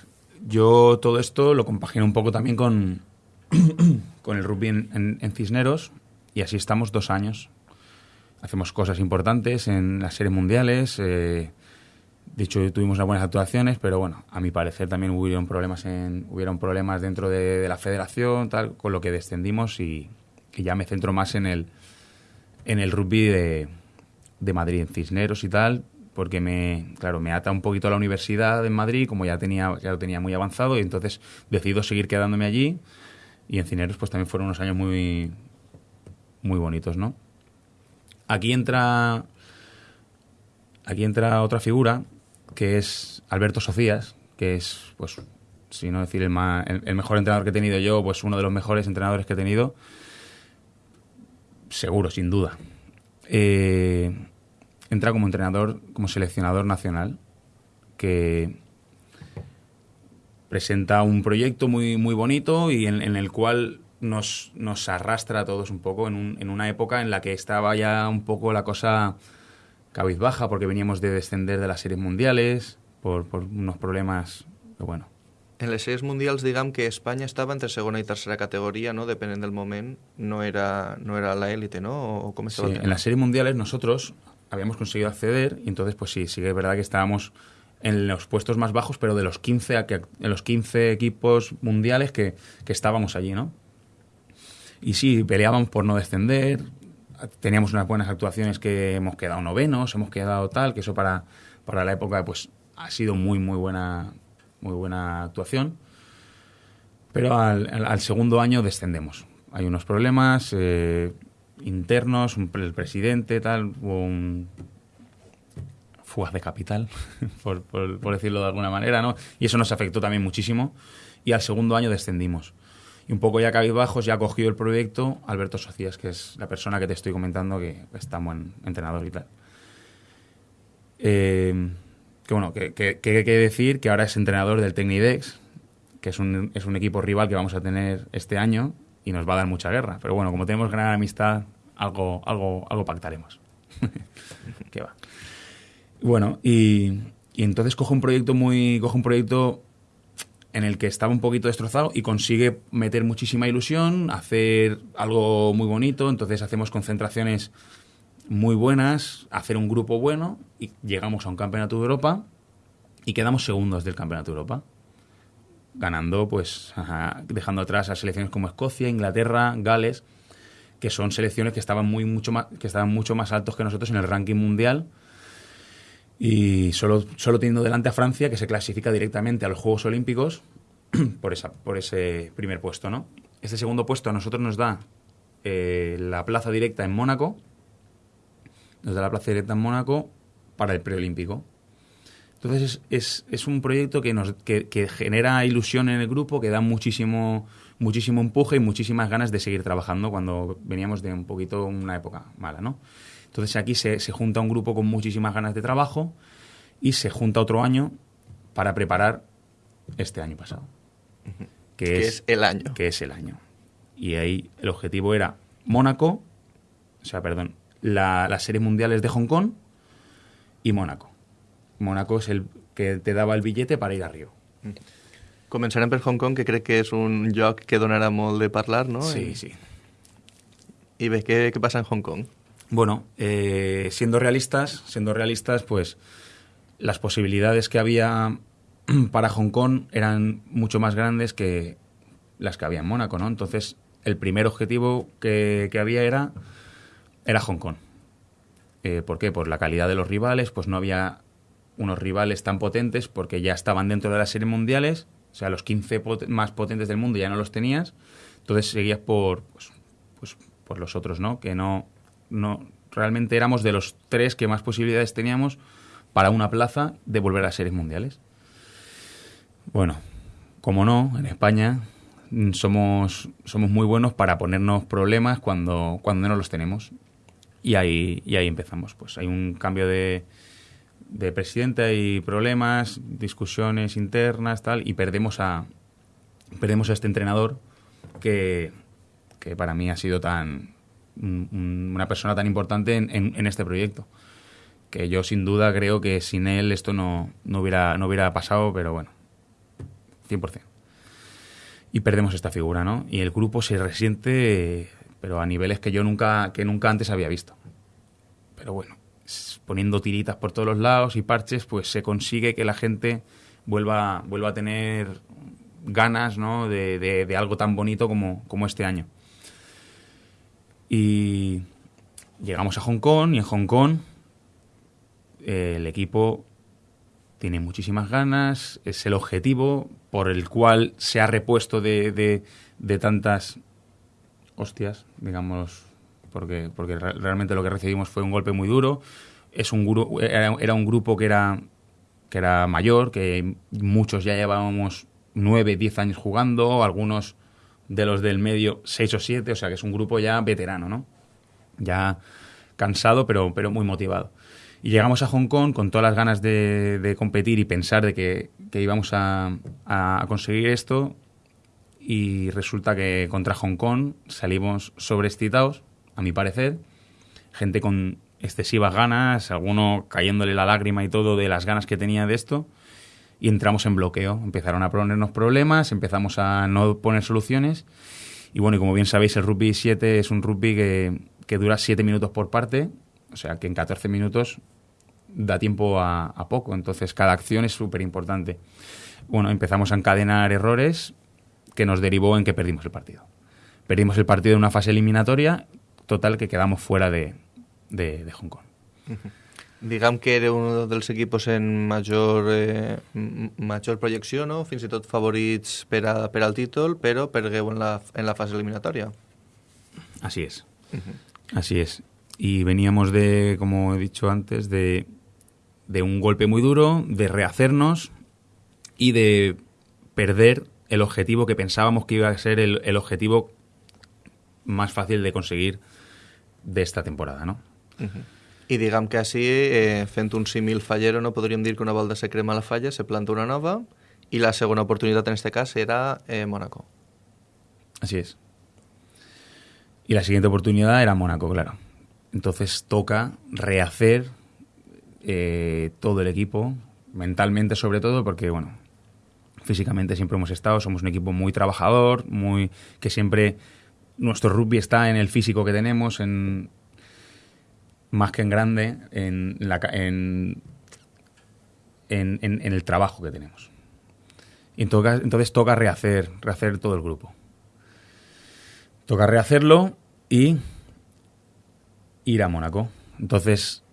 yo todo esto lo compagino un poco también con, con el rugby en Cisneros y así estamos dos años. Hacemos cosas importantes en las series mundiales. eh, de hecho, tuvimos unas buenas actuaciones, pero bueno, a mi parecer también hubieron problemas, hubieron problemas dentro de, de la federación, tal, con lo que descendimos y, y ya me centro más en el, en el rugby de, de Madrid, en Cisneros y tal, porque me, claro, me ata un poquito a la universidad en Madrid, como ya tenía, ya lo tenía muy avanzado, y entonces decido seguir quedándome allí. Y en Cisneros, pues también fueron unos años muy, muy bonitos, ¿no? Aquí entra, aquí entra otra figura que es Alberto Socias, que es, pues, si no decir el, ma- el, mejor entrenador que he tenido yo, pues uno de los mejores entrenadores que he tenido, seguro, sin duda. Eh, entra como entrenador, como seleccionador nacional, que presenta un proyecto muy, muy bonito y en, el cual nos, nos arrastra a todos un poco en una época en la que estaba ya un poco la cosa cabizbaja porque veníamos de descender de las series mundiales por, por unos problemas que bueno En les sèries mundials, diguem que Espanya estava entre segona i tercera categoria, no? depenent del moment, no era, no era la élite, ¿no? O, Sí, en las series mundiales nosotros habíamos conseguido acceder y entonces pues sí, sí que es verdad que estábamos en los puestos más bajos, pero de los 15, a que- en los 15 equipos mundiales que, que estábamos allí, ¿no? Y sí, peleábamos por no descender, teníamos unas buenas actuaciones que hemos quedado novenos, hemos quedado tal, que eso para, para la época pues ha sido muy, muy buena, muy buena actuación. Pero al, al- segundo año descendemos. Hay unos problemas eh, internos, un- el presidente, tal, hubo un fugas de capital, por, por- por decirlo de alguna manera, ¿no? Y eso nos afectó también muchísimo. Y al segundo año descendimos. Y un poco ya cabizbajos, ya cogió el proyecto Alberto Socias, que es la persona que te estoy comentando, que es tan buen entrenador y tal. Eh, que bueno, que, que, que decir que ahora es entrenador del Tecnidex, que es un, es un equipo rival que vamos a tener este año y nos va a dar mucha guerra. Pero bueno, como tenemos gran amistad, algo, algo, algo pactaremos. ¿Qué va? Bueno, y, y entonces coge un proyecto muy. coge un proyecto en el que estaba un poquito destrozado y consigue meter muchísima ilusión, hacer algo muy bonito, entonces hacemos concentraciones muy buenas, hacer un grupo bueno y llegamos a un campeonato de Europa y quedamos segundos del campeonato de Europa. Ganando, pues, ajá, dejando atrás a selecciones como Escocia, Inglaterra, Gales, que son selecciones que estaban muy mucho más, que estaban mucho más altos que nosotros en el ranking mundial. Y solo, solo teniendo delante a Francia, que se clasifica directamente a los Juegos Olímpicos por, esa, por ese primer puesto, ¿no? Este segundo puesto a nosotros nos da eh, la plaza directa en Mónaco, nos da la plaza directa en Mónaco para el preolímpico. Entonces es, es, un proyecto que, nos, que, que, genera ilusión en el grupo, que da muchísimo, muchísimo empuje y muchísimas ganas de seguir trabajando cuando veníamos de un poquito una época mala, ¿no? Entonces aquí se, se junta un grupo con muchísimas ganas de trabajo y se junta otro año para preparar este año pasado. Que, es, el año. Que es el año. Y ahí el objetivo era Mónaco, o sea, perdón, la, las series mundiales de Hong Kong y Mónaco. Mónaco es el que te daba el billete para ir a Río. Començarem per Hong Kong, que crec que és un lloc que donarà molt de parlar, ¿no? Sí, sí. Y ve, ¿qué, qué pasa en Hong Kong? Bueno, eh, siendo realistas, siendo realistas, pues las posibilidades que había para Hong Kong eran mucho más grandes que las que había en Mónaco, ¿no? Entonces, el primer objetivo que, que había era, era Hong Kong. Eh, ¿Por qué? Por la calidad de los rivales, pues no había unos rivales tan potentes porque ya estaban dentro de las series mundiales, o sea, los 15 pot más potentes del mundo ya no los tenías, entonces seguías por, pues, pues, por los otros, ¿no? Que no, no, realmente éramos de los tres que más posibilidades teníamos para una plaza de volver a series mundiales. Bueno, como no, en España somos, somos muy buenos para ponernos problemas cuando, cuando no los tenemos. Y ahí, y ahí empezamos. Pues hay un cambio de, de presidente, hay problemas, discusiones internas, tal, y perdemos a, perdemos a este entrenador que, que para mí ha sido tan una persona tan importante en, este proyecto. Que yo sin duda creo que sin él esto no, no, hubiera, no hubiera pasado, pero bueno, 100%. Y perdemos esta figura, ¿no? Y el grupo se resiente, pero a niveles que yo nunca, que nunca antes había visto. Pero bueno, poniendo tiritas por todos los lados y parches, pues se consigue que la gente vuelva, vuelva a tener ganas ¿no? de, de, de algo tan bonito como, como este año. Y llegamos a Hong Kong y en Hong Kong eh, el equipo tiene muchísimas ganas, es el objetivo por el cual se ha repuesto de, de, tantas hostias, digamos, porque, porque realmente lo que recibimos fue un golpe muy duro. Es un grupo, era, era, un grupo que era, que era mayor, que muchos ya llevábamos nueve, diez años jugando, algunos de los del medio seis o siete, o sea que es un grupo ya veterano, ¿no? Ya cansado, pero, pero muy motivado. Y llegamos a Hong Kong con todas las ganas de, de competir y pensar de que, que íbamos a, a, conseguir esto. Y resulta que contra Hong Kong salimos sobreexcitados, a mi parecer. Gente con excesivas ganas, alguno cayéndole la lágrima y todo de las ganas que tenía de esto. Y entramos en bloqueo. Empezaron a ponernos problemas, empezamos a no poner soluciones. Y bueno, y como bien sabéis, el rugby 7 es un rugby que, que dura 7 minutos por parte. O sea que en 14 minutos da tiempo a, a poco, entonces cada acción es súper importante. Bueno, empezamos a encadenar errores que nos derivó en que perdimos el partido. Perdimos el partido en una fase eliminatoria, total que quedamos fuera de, de, de Hong Kong. Uh -huh. Diguem que era un dels equipos en major, eh, major projecció, no? fins i tot favorits per, a, per al títol, però pergueu en la, en la fase eliminatòria. Así es. Uh -huh. Así es. Y veníamos de, como he dicho antes, de de un golpe muy duro, de rehacernos y de perder el objetivo que pensábamos que iba a ser el, el objetivo más fácil de conseguir de esta temporada, no? Uh -huh. I diguem que així, eh, fent un fallero, no podríem dir que una volta se crema la falla, se planta una nova, i la segona oportunitat en este cas era eh, Mónaco. Así es. Y la siguiente oportunidad era Mónaco, claro. Entonces toca rehacer eh, todo el equipo, mentalmente sobre todo, porque bueno, físicamente siempre hemos estado, somos un equipo muy trabajador, muy que siempre nuestro rugby está en el físico que tenemos, en más que en grande, en, la, en, en, en, el trabajo que tenemos. Y entonces, entonces toca rehacer, rehacer todo el grupo. Toca rehacerlo y ir a Mónaco. Entonces,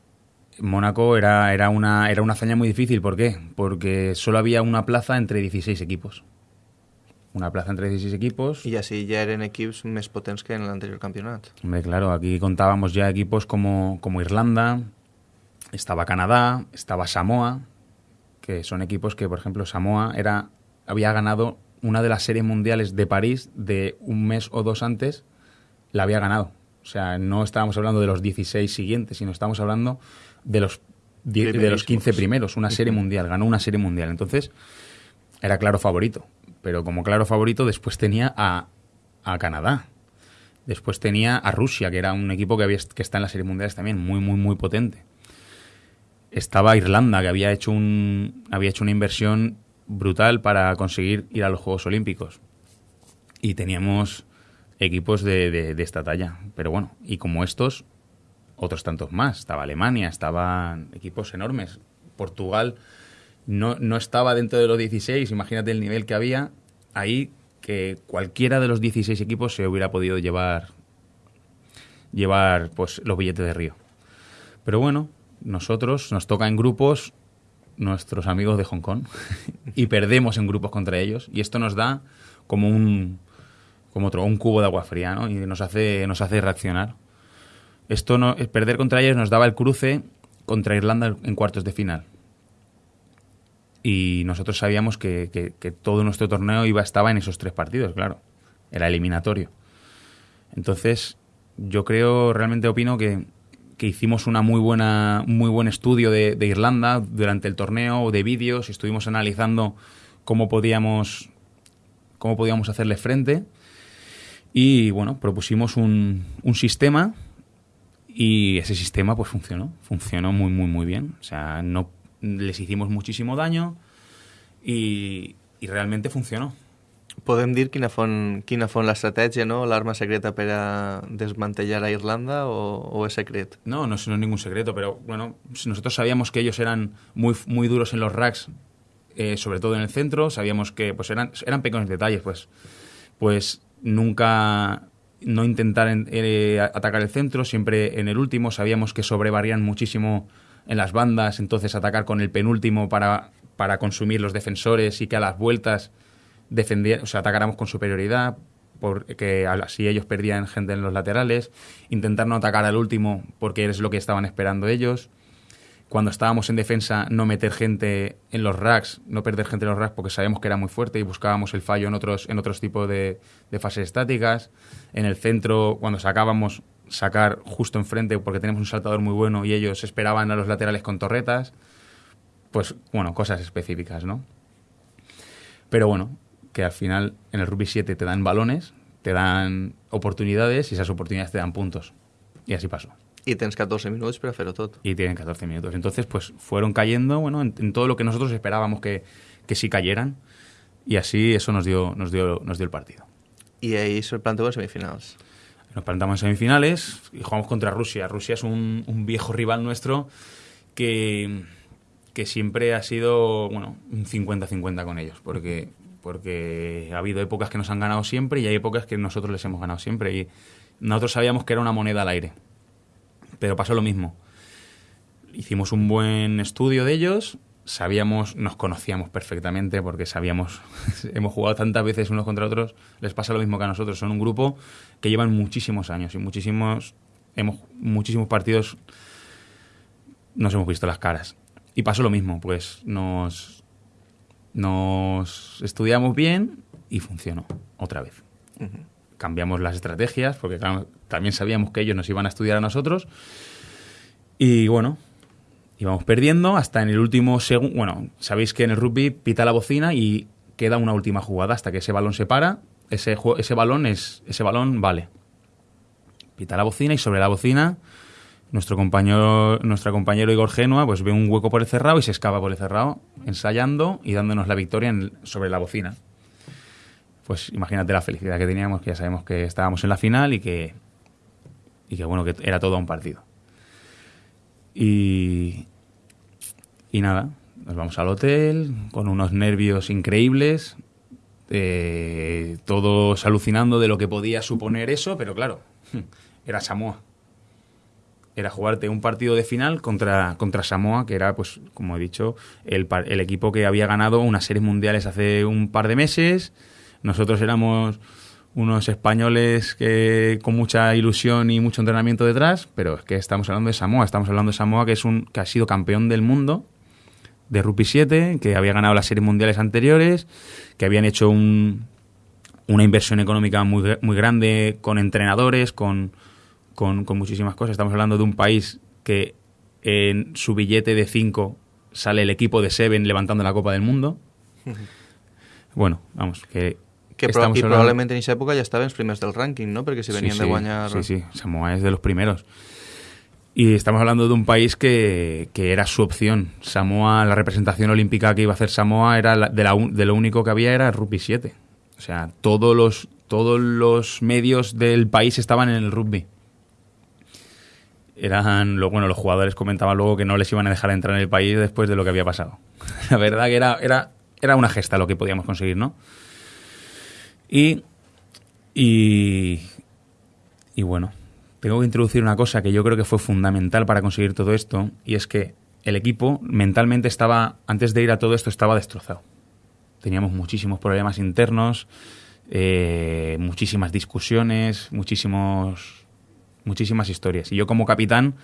Mónaco era, era, una, era una hazaña muy difícil. ¿Por qué? Porque solo había una plaza entre 16 equipos. Una plaza entre 16 equipos. Y así ya eran equipos más potentes que en el anterior campeonato. Hombre, claro, aquí contábamos ya equipos como, como Irlanda, estaba Canadá, estaba Samoa, que son equipos que, por ejemplo, Samoa era, había ganado una de las series mundiales de París de un mes o dos antes, la había ganado. O sea, no estábamos hablando de los 16 siguientes, sino estábamos hablando de los, de los 15 primeros, una serie mundial, ganó una serie mundial. Entonces, era claro favorito. Pero como claro favorito, después tenía a, a Canadá. Después tenía a Rusia, que era un equipo que, había, que está en las series mundiales también, muy, muy, muy potente. Estaba Irlanda, que había hecho, un, había hecho una inversión brutal para conseguir ir a los Juegos Olímpicos. Y teníamos equipos de, de, esta talla. Pero bueno, y como estos, otros tantos más. Estaba Alemania, estaban equipos enormes. Portugal no, no estaba dentro de los 16, imagínate el nivel que había. Ahí que cualquiera de los 16 equipos se hubiera podido llevar llevar pues los billetes de Río. Pero bueno, nosotros nos toca en grupos nuestros amigos de Hong Kong y perdemos en grupos contra ellos y esto nos da como un como otro un cubo de agua fría ¿no? y nos hace nos hace reaccionar esto no perder contra ellos nos daba el cruce contra Irlanda en cuartos de final y nosotros sabíamos que, que, todo nuestro torneo iba estaba en esos tres partidos claro era eliminatorio entonces yo creo realmente opino que que hicimos una muy buena, muy buen estudio de, Irlanda durante el torneo, de vídeos, estuvimos analizando cómo podíamos, cómo podíamos hacerle frente. Y bueno, propusimos un, un sistema y ese sistema pues funcionó, funcionó muy, muy, muy bien. O sea, no les hicimos muchísimo daño y, y realmente funcionó. Podem dir quina font, quina font l'estratègia, no? l'arma secreta per a desmantellar a Irlanda o, o es secret? No, no, es ningún secreto, pero bueno, nosotros sabíamos que ellos eran muy, muy duros en los racks, eh, sobre todo en el centro, sabíamos que pues eran, eran pequeños detalles, pues, pues nunca no intentar eh, atacar el centro, siempre en el último, sabíamos que sobrevarían muchísimo en las bandas, entonces atacar con el penúltimo para, para consumir los defensores y que a las vueltas o atacáramos con superioridad, porque así ellos perdían gente en los laterales, intentar no atacar al último porque es lo que estaban esperando ellos. Cuando estábamos en defensa, no meter gente en los racks, no perder gente en los racks porque sabíamos que era muy fuerte y buscábamos el fallo en otros, en otros tipos de, de fases estáticas. En el centro, cuando sacábamos, sacar justo enfrente porque tenemos un saltador muy bueno y ellos esperaban a los laterales con torretas. Pues, bueno, cosas específicas, ¿no? Pero bueno, que al final en el rugby 7 te dan balones, te dan oportunidades y esas oportunidades te dan puntos. Y así pasó. Y tienes 14 minutos para hacerlo todo. Y tienen 14 minutos. Entonces, pues fueron cayendo bueno, en, todo lo que nosotros esperábamos que, que sí cayeran. Y así eso nos dio, nos dio, nos dio el partido. Y ahí se plantó en semifinales. Nos plantamos en semifinales y jugamos contra Rusia. Rusia es un, un viejo rival nuestro que, que siempre ha sido bueno, un 50-50 con ellos. Porque porque ha habido épocas que nos han ganado siempre y hay épocas que nosotros les hemos ganado siempre. Y nosotros sabíamos que era una moneda al aire, pero pasó lo mismo. Hicimos un buen estudio de ellos, sabíamos, nos conocíamos perfectamente porque sabíamos, hemos jugado tantas veces unos contra otros, les pasa lo mismo que a nosotros. Son un grupo que llevan muchísimos años y muchísimos, hemos, muchísimos partidos nos hemos visto las caras. Y pasó lo mismo, pues nos, nos estudiamos bien y funcionó otra vez. Cambiamos las estrategias porque también sabíamos que ellos nos iban a estudiar a nosotros. Y bueno, íbamos perdiendo hasta en el último segundo. Bueno, sabéis que en el rugby pita la bocina y queda una última jugada hasta que ese balón se para. Ese, ese balón es ese balón vale. Pita la bocina y sobre la bocina nuestro compañero, nuestro compañero Igor Genua pues ve un hueco por el cerrado y se escapa por el cerrado, ensayando y dándonos la victoria sobre la bocina. Pues imagínate la felicidad que teníamos, que ya sabemos que estábamos en la final y que, y que bueno, que era todo un partido. Y, y nada, nos vamos al hotel con unos nervios increíbles, eh, todos alucinando de lo que podía suponer eso, pero claro, era Samoa era jugarte un partido de final contra, contra Samoa, que era, pues, como he dicho, el, el equipo que había ganado unas series mundiales hace un par de meses. Nosotros éramos unos españoles que con mucha ilusión y mucho entrenamiento detrás, pero es que estamos hablando de Samoa, estamos hablando de Samoa que es un que ha sido campeón del mundo de Rugby 7, que había ganado las series mundiales anteriores, que habían hecho un, una inversión económica muy, muy grande con entrenadores, con, con, con muchísimas cosas. Estamos hablando de un país que en su billete de 5 sale el equipo de Seven levantando la Copa del Mundo. Bueno, vamos, que... Que pro estamos I hablando- probablement en estaven els primers del rànquing, no? Perquè si Sí, venien sí, de guanyar... Sí, sí, Samoa es de los primeros. Y estamos hablando de un país que, que era su opción. Samoa, la representación olímpica que iba a hacer Samoa era la- de, la de lo único que había era rugby 7. O sea, todos los, todos los medios del país estaban en el rugby. Eran, bueno, los jugadores comentaban luego que no les iban a dejar entrar en el país después de lo que había pasado. La verdad que era, era, era una gesta lo que podíamos conseguir, ¿no? Y, y, y bueno, tengo que introducir una cosa que yo creo que fue fundamental para conseguir todo esto, y es que el equipo mentalmente estaba, antes de ir a todo esto, estaba destrozado. Teníamos muchísimos problemas internos, eh, muchísimas discusiones, muchísimos, muchísimas historias. Y yo como capitán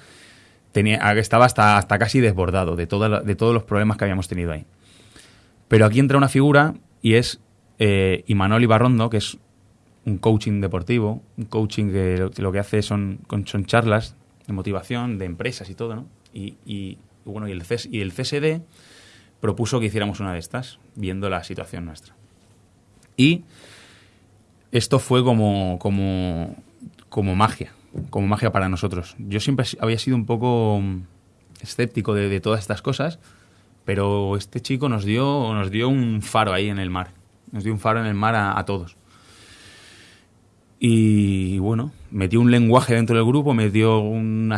tenía, estaba hasta, hasta casi desbordado de, toda de todos los problemas que habíamos tenido ahí. Pero aquí entra una figura y es eh, Imanol Ibarrondo, que es un coaching deportivo, un coaching que lo, que hace son, son charlas de motivación, de empresas y todo, ¿no? Y, y, bueno, y el, y el CSD propuso que hiciéramos una de estas, viendo la situación nuestra. Y esto fue como, como, como magia, como magia para nosotros. Yo siempre había sido un poco escéptico de, todas estas cosas, pero este chico nos dio, nos dio un faro ahí en el mar. Nos dio un faro en el mar a todos. Y bueno, metió un lenguaje dentro del grupo, metió un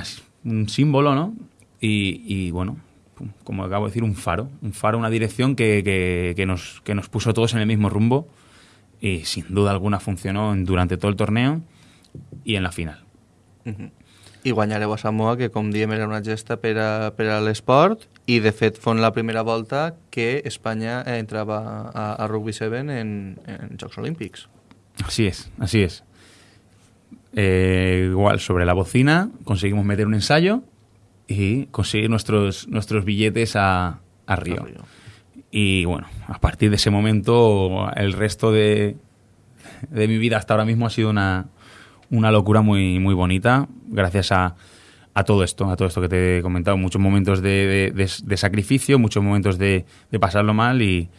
símbolo, ¿no? Y, y, bueno, como acabo de decir, un faro. Un faro, una dirección que, que- que nos, que nos puso todos en el mismo rumbo. Y sin duda alguna funcionó durante todo el torneo y en la final. I guanyareu a Samoa, que com diem era una gesta per a, per a l'esport, i de fet fon la primera volta que Espanya eh, entrava a, a Rugby 7 en, en Jocs Olímpics. Así es, así es. Eh, igual, sobre la bocina conseguimos meter un ensayo y conseguir nuestros, nuestros billetes a, a Río. A Río. Y bueno, a partir de ese momento, el resto de, de mi vida hasta ahora mismo ha sido una, una locura muy, muy bonita, gracias a, a todo esto, a todo esto que te he comentado. Muchos momentos de, de- de- de sacrificio, muchos momentos de, de pasarlo mal y,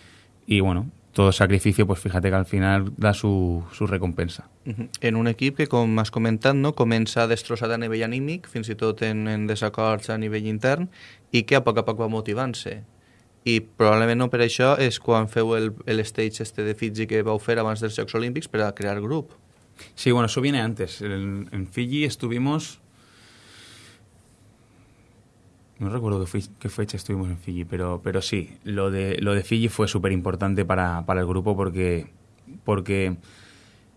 y bueno, todo sacrificio, pues fíjate que al final da su, su recompensa. Mhm. En un equip que, com has comentat, no, comença destrossat a nivell anímic, fins i tot en, en desacords a nivell intern, i que a poc a poc va motivant-se. I probablement no per això és quan feu el, el stage este de Fiji que vau fer abans dels Jocs Olímpics per a crear grup. Sí, bueno, eso viene antes. En, en Fiji estuvimos... No recuerdo qué, qué fecha estuvimos en Fiji, pero, pero sí, lo de, lo de Fiji fue súper importante para, para el grupo porque, porque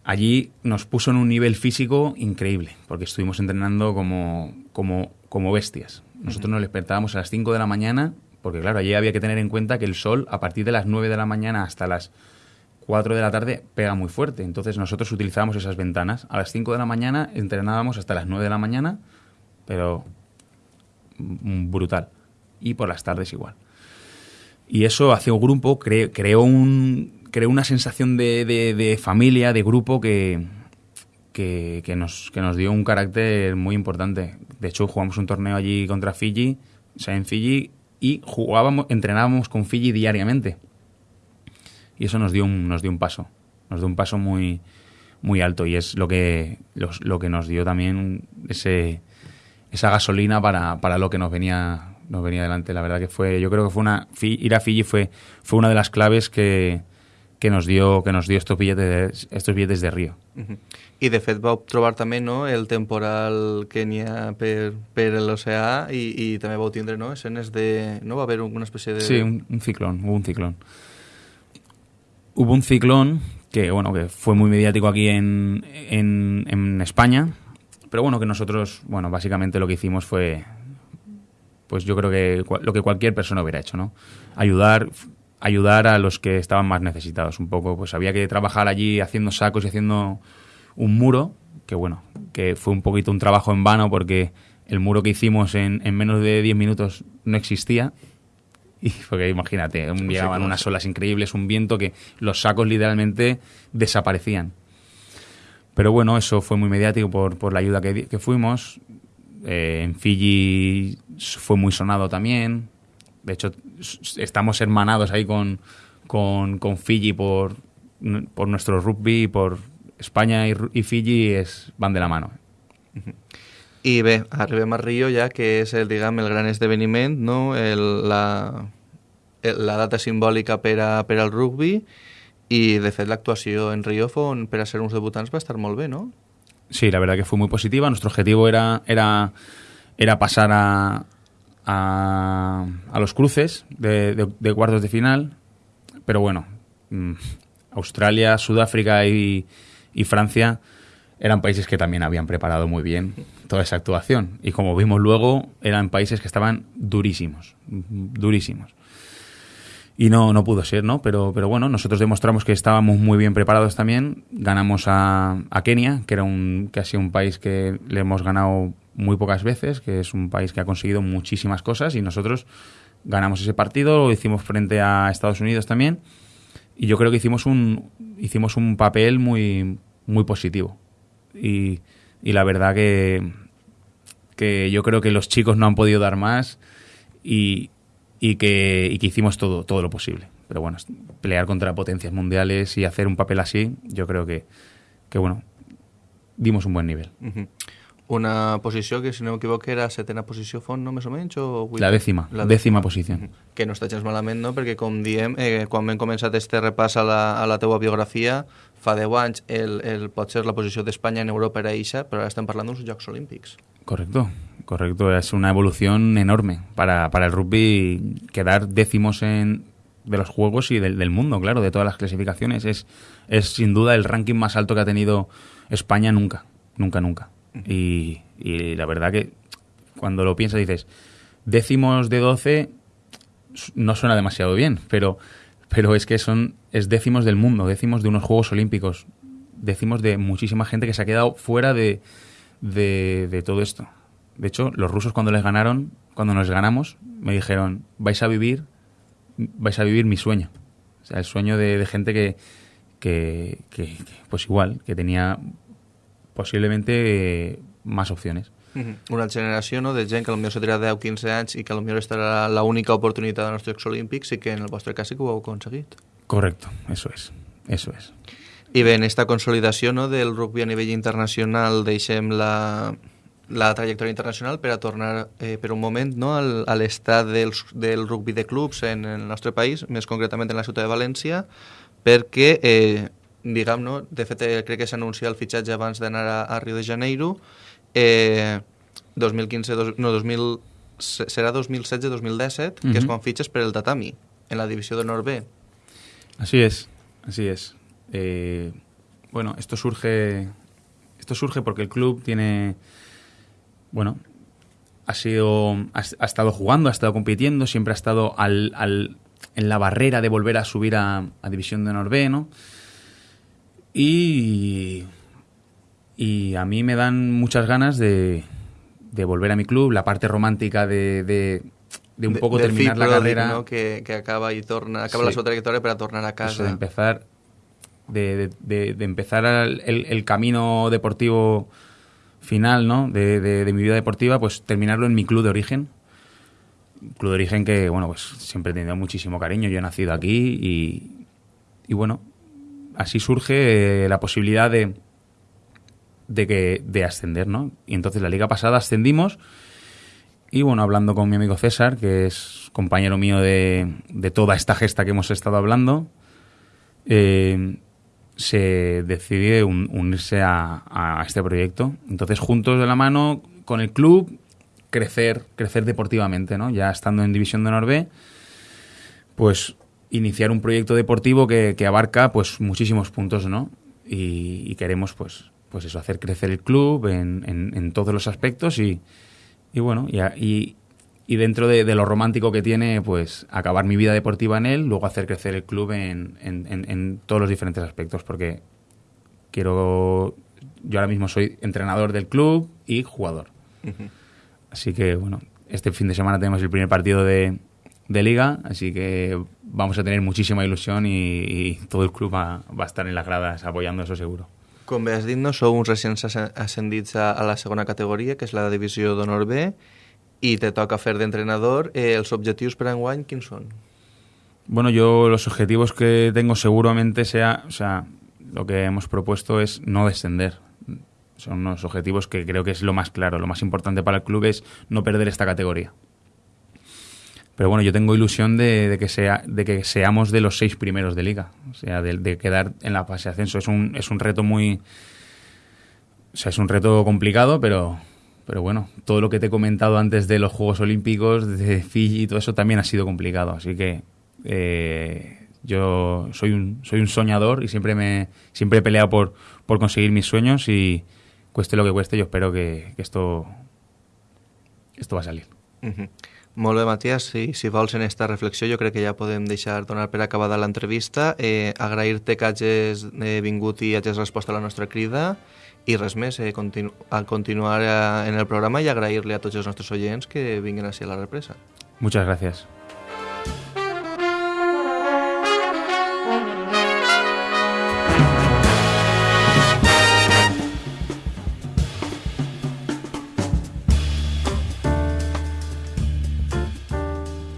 allí nos puso en un nivel físico increíble, porque estuvimos entrenando como, como, como bestias. Nosotros nos despertábamos a las 5 de la mañana, porque claro, allí había que tener en cuenta que el sol a partir de las 9 de la mañana hasta las 4 de la tarde pega muy fuerte. Entonces nosotros utilizábamos esas ventanas. A las 5 de la mañana entrenábamos hasta las 9 de la mañana, pero brutal. Y por las tardes igual. Y eso hacia un grupo cre- creó, un, creó una sensación de, de- familia, de grupo que, que, que nos, que nos dio un carácter muy importante. De hecho, jugamos un torneo allí contra Fiji, o sea, en Fiji, y jugábamos, entrenábamos con Fiji diariamente. Y eso nos dio un, nos dio un paso, nos dio un paso muy, muy alto y es lo que, los- lo que nos dio también ese, esa gasolina para, para lo que nos venía, nos venía delante. La verdad que fue, yo creo que fue una, ir a Fiji fue, fue una de las claves que, que nos dio, que nos dio estos billetes, de- estos billetes de Río. Mhm. I de fet vau trobar també no, el temporal que n'hi ha per, per l'oceà i, i també vau tindre no, escenes de... No va haver una espècie de... Sí, un, un ciclón, hubo un ciclón. Hubo un ciclón que, bueno, que fue muy mediático aquí en, en, en España, pero bueno, que nosotros, bueno, básicamente lo que hicimos fue, pues yo creo que lo que cualquier persona hubiera hecho, ¿no? Ayudar, ayudar a los que estaban más necesitados. Un poco, pues había que trabajar allí haciendo sacos y haciendo un muro, que bueno, que fue un poquito un trabajo en vano porque el muro que hicimos en, en menos de 10 minutos no existía Y porque imagínate, llegaban unas olas increíbles, un viento que los sacos literalmente desaparecían. Pero bueno, eso fue muy mediático por, por la ayuda que, que fuimos. Eh, en Fiji fue muy sonado también. De hecho, estamos hermanados ahí con, con, con Fiji por, por nuestro rugby y por España y, y Fiji es, van de la mano. I bé, arribem a Rio ja, que és el, diguem, el gran esdeveniment, no? el, la, el, la data simbòlica per, a, per al rugby i, de fet, l'actuació en Rio fon, per a ser uns debutants va estar molt no? Sí, la verdad que fue muy positiva. Nuestro objetivo era, era, era pasar a, a, a los cruces de cuartos de final, pero bueno, mm, Australia, Sudáfrica y, y Francia eran países que también habían preparado muy bien toda esa actuación. Y como vimos luego, eran países que estaban durísimos, durísimos. Y no, no pudo ser, ¿no? Pero, pero bueno, nosotros demostramos que estábamos muy bien preparados también. Ganamos a, Kenia, que era un, que ha sido un país que le hemos ganado muy pocas veces, que es un país que ha conseguido muchísimas cosas y nosotros ganamos ese partido, lo hicimos frente a Estados Unidos también y yo creo que hicimos un, hicimos un papel muy, muy positivo. Y, y la verdad que, que yo creo que los chicos no han podido dar más y, y, que, y que hicimos todo, todo lo posible. Pero bueno, pelear contra potencias mundiales y hacer un papel así, yo creo que, que bueno, dimos un buen nivel. Uh -huh. Una posició que, si no m'equivoco, era setena posició font, no, més o menys? O la dècima, la dècima posició. Que no està gens malament, no? Perquè, com diem, eh, quan hem començat este repàs a la, a la teua biografia, fa 10 anys el, el, pot ser la posició d'Espanya en Europa era eixa, però ara estem parlant d'uns Jocs Olímpics. Correcto, correcto. Es una evolución enorme para, para el rugby quedar décimos en, de los juegos y del, del, mundo, claro, de todas las clasificaciones. Es, es sin duda el ranking más alto que ha tenido España nunca, nunca, nunca. Y, y, la verdad que cuando lo piensas dices, décimos de 12 no suena demasiado bien, pero, pero es que son es décimos del mundo, décimos de unos Juegos Olímpicos, décimos de muchísima gente que se ha quedado fuera de, de, de todo esto. De hecho, los rusos cuando les ganaron, cuando nos ganamos, me dijeron, vais a vivir, vais a vivir mi sueño. O sea, el sueño de, de gente que, que, que, pues igual, que tenía posiblemente más opciones. Una generació no, de gent que potser se tindrà 10 15 anys i que potser estarà l'única oportunitat dels Jocs Olímpics i que en el vostre cas sí que ho heu aconseguit. Correcto, eso es, eso es. I bé, en esta consolidació no, del rugby a nivell internacional deixem la, la trajectòria internacional per a tornar eh, per un moment no, al, a l'estat del, del rugby de clubs en el nostre país, més concretament en la ciutat de València, perquè eh, diguem, no? de fet eh, crec que s'anuncia el fitxatge abans d'anar a, a Rio de Janeiro, eh, 2015, dos, no, 2000, serà 2016-2017, uh -huh. que és quan fitxes per el tatami, en la divisió de Nord B. Así es, así es. Eh, bueno, esto surge, esto surge porque el club tiene, bueno, ha sido, ha, ha estado jugando, ha estado compitiendo, siempre ha estado al, al, en la barrera de volver a subir a, a División de Nord B, ¿no? Y, y a mí me dan muchas ganas de, de volver a mi club, la parte romántica de, de, de un de, poco terminar la carrera. ¿no? Que, que, acaba y torna, acaba sí. la su trayectoria para tornar a casa. Eso de empezar, de, de, de empezar el, camino deportivo final ¿no? de, de, mi vida deportiva, pues terminarlo en mi club de origen. Club de origen que, bueno, pues siempre he tenido muchísimo cariño. Yo he nacido aquí y, y bueno, así surge eh, la posibilidad de, de, que, de ascender, ¿no? Y entonces la liga pasada ascendimos y bueno, hablando con mi amigo César, que es compañero mío de, de toda esta gesta que hemos estado hablando, eh, se decidió un, unirse a, este proyecto. Entonces, juntos de la mano con el club, crecer, crecer deportivamente, ¿no? Ya estando en División de Norbe, pues iniciar un proyecto deportivo que, abarca pues muchísimos puntos, ¿no? Y, queremos pues pues eso, hacer crecer el club en, todos los aspectos y, bueno, y, y dentro de, de, lo romántico que tiene, pues acabar mi vida deportiva en él, luego hacer crecer el club en, en todos los diferentes aspectos, porque quiero, yo ahora mismo soy entrenador del club y jugador. Uh -huh. Así que bueno, este fin de semana tenemos el primer partido de, de liga, así que vamos a tener muchísima ilusión y, y todo el club va, va, a estar en las gradas apoyando eso seguro. Com bé has dit, no sou uns recents ascendits a, a la segona categoria, que és la divisió d'honor B, i te toca fer d'entrenador. Eh, els objectius per enguany, quins són? Bueno, yo los objetivos que tengo seguramente sea, o sea, lo que hemos propuesto es no descender. Son unos objetivos que creo que es lo más claro, lo más importante para el club es no perder esta categoría. Pero bueno, yo tengo ilusión de, de, que, sea, de que seamos de los seis primeros de liga. O sea, de, de, quedar en la fase de ascenso. Es un, es un reto muy... O sea, es un reto complicado, pero, pero bueno, todo lo que te he comentado antes de los Juegos Olímpicos, de Fiji y todo eso también ha sido complicado. Así que eh, yo soy un, soy un soñador y siempre, me, siempre he peleado por, por conseguir mis sueños y cueste lo que cueste, yo espero que, esto, esto va a salir. Uh -huh. Matías. Si, si vols en esta reflexió, jo crec que ja podem deixar donar per acabada l'entrevista. Eh, Agrair-te que hagis eh, vingut i hagis a la nostra i res més, eh, continu a continuar eh, en el programa i agrair-li a tots els nostres oients que vinguin així a la represa. Muchas gracias.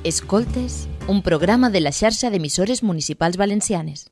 Escoltes, un programa de la xarxa d'emissores municipals valencianes.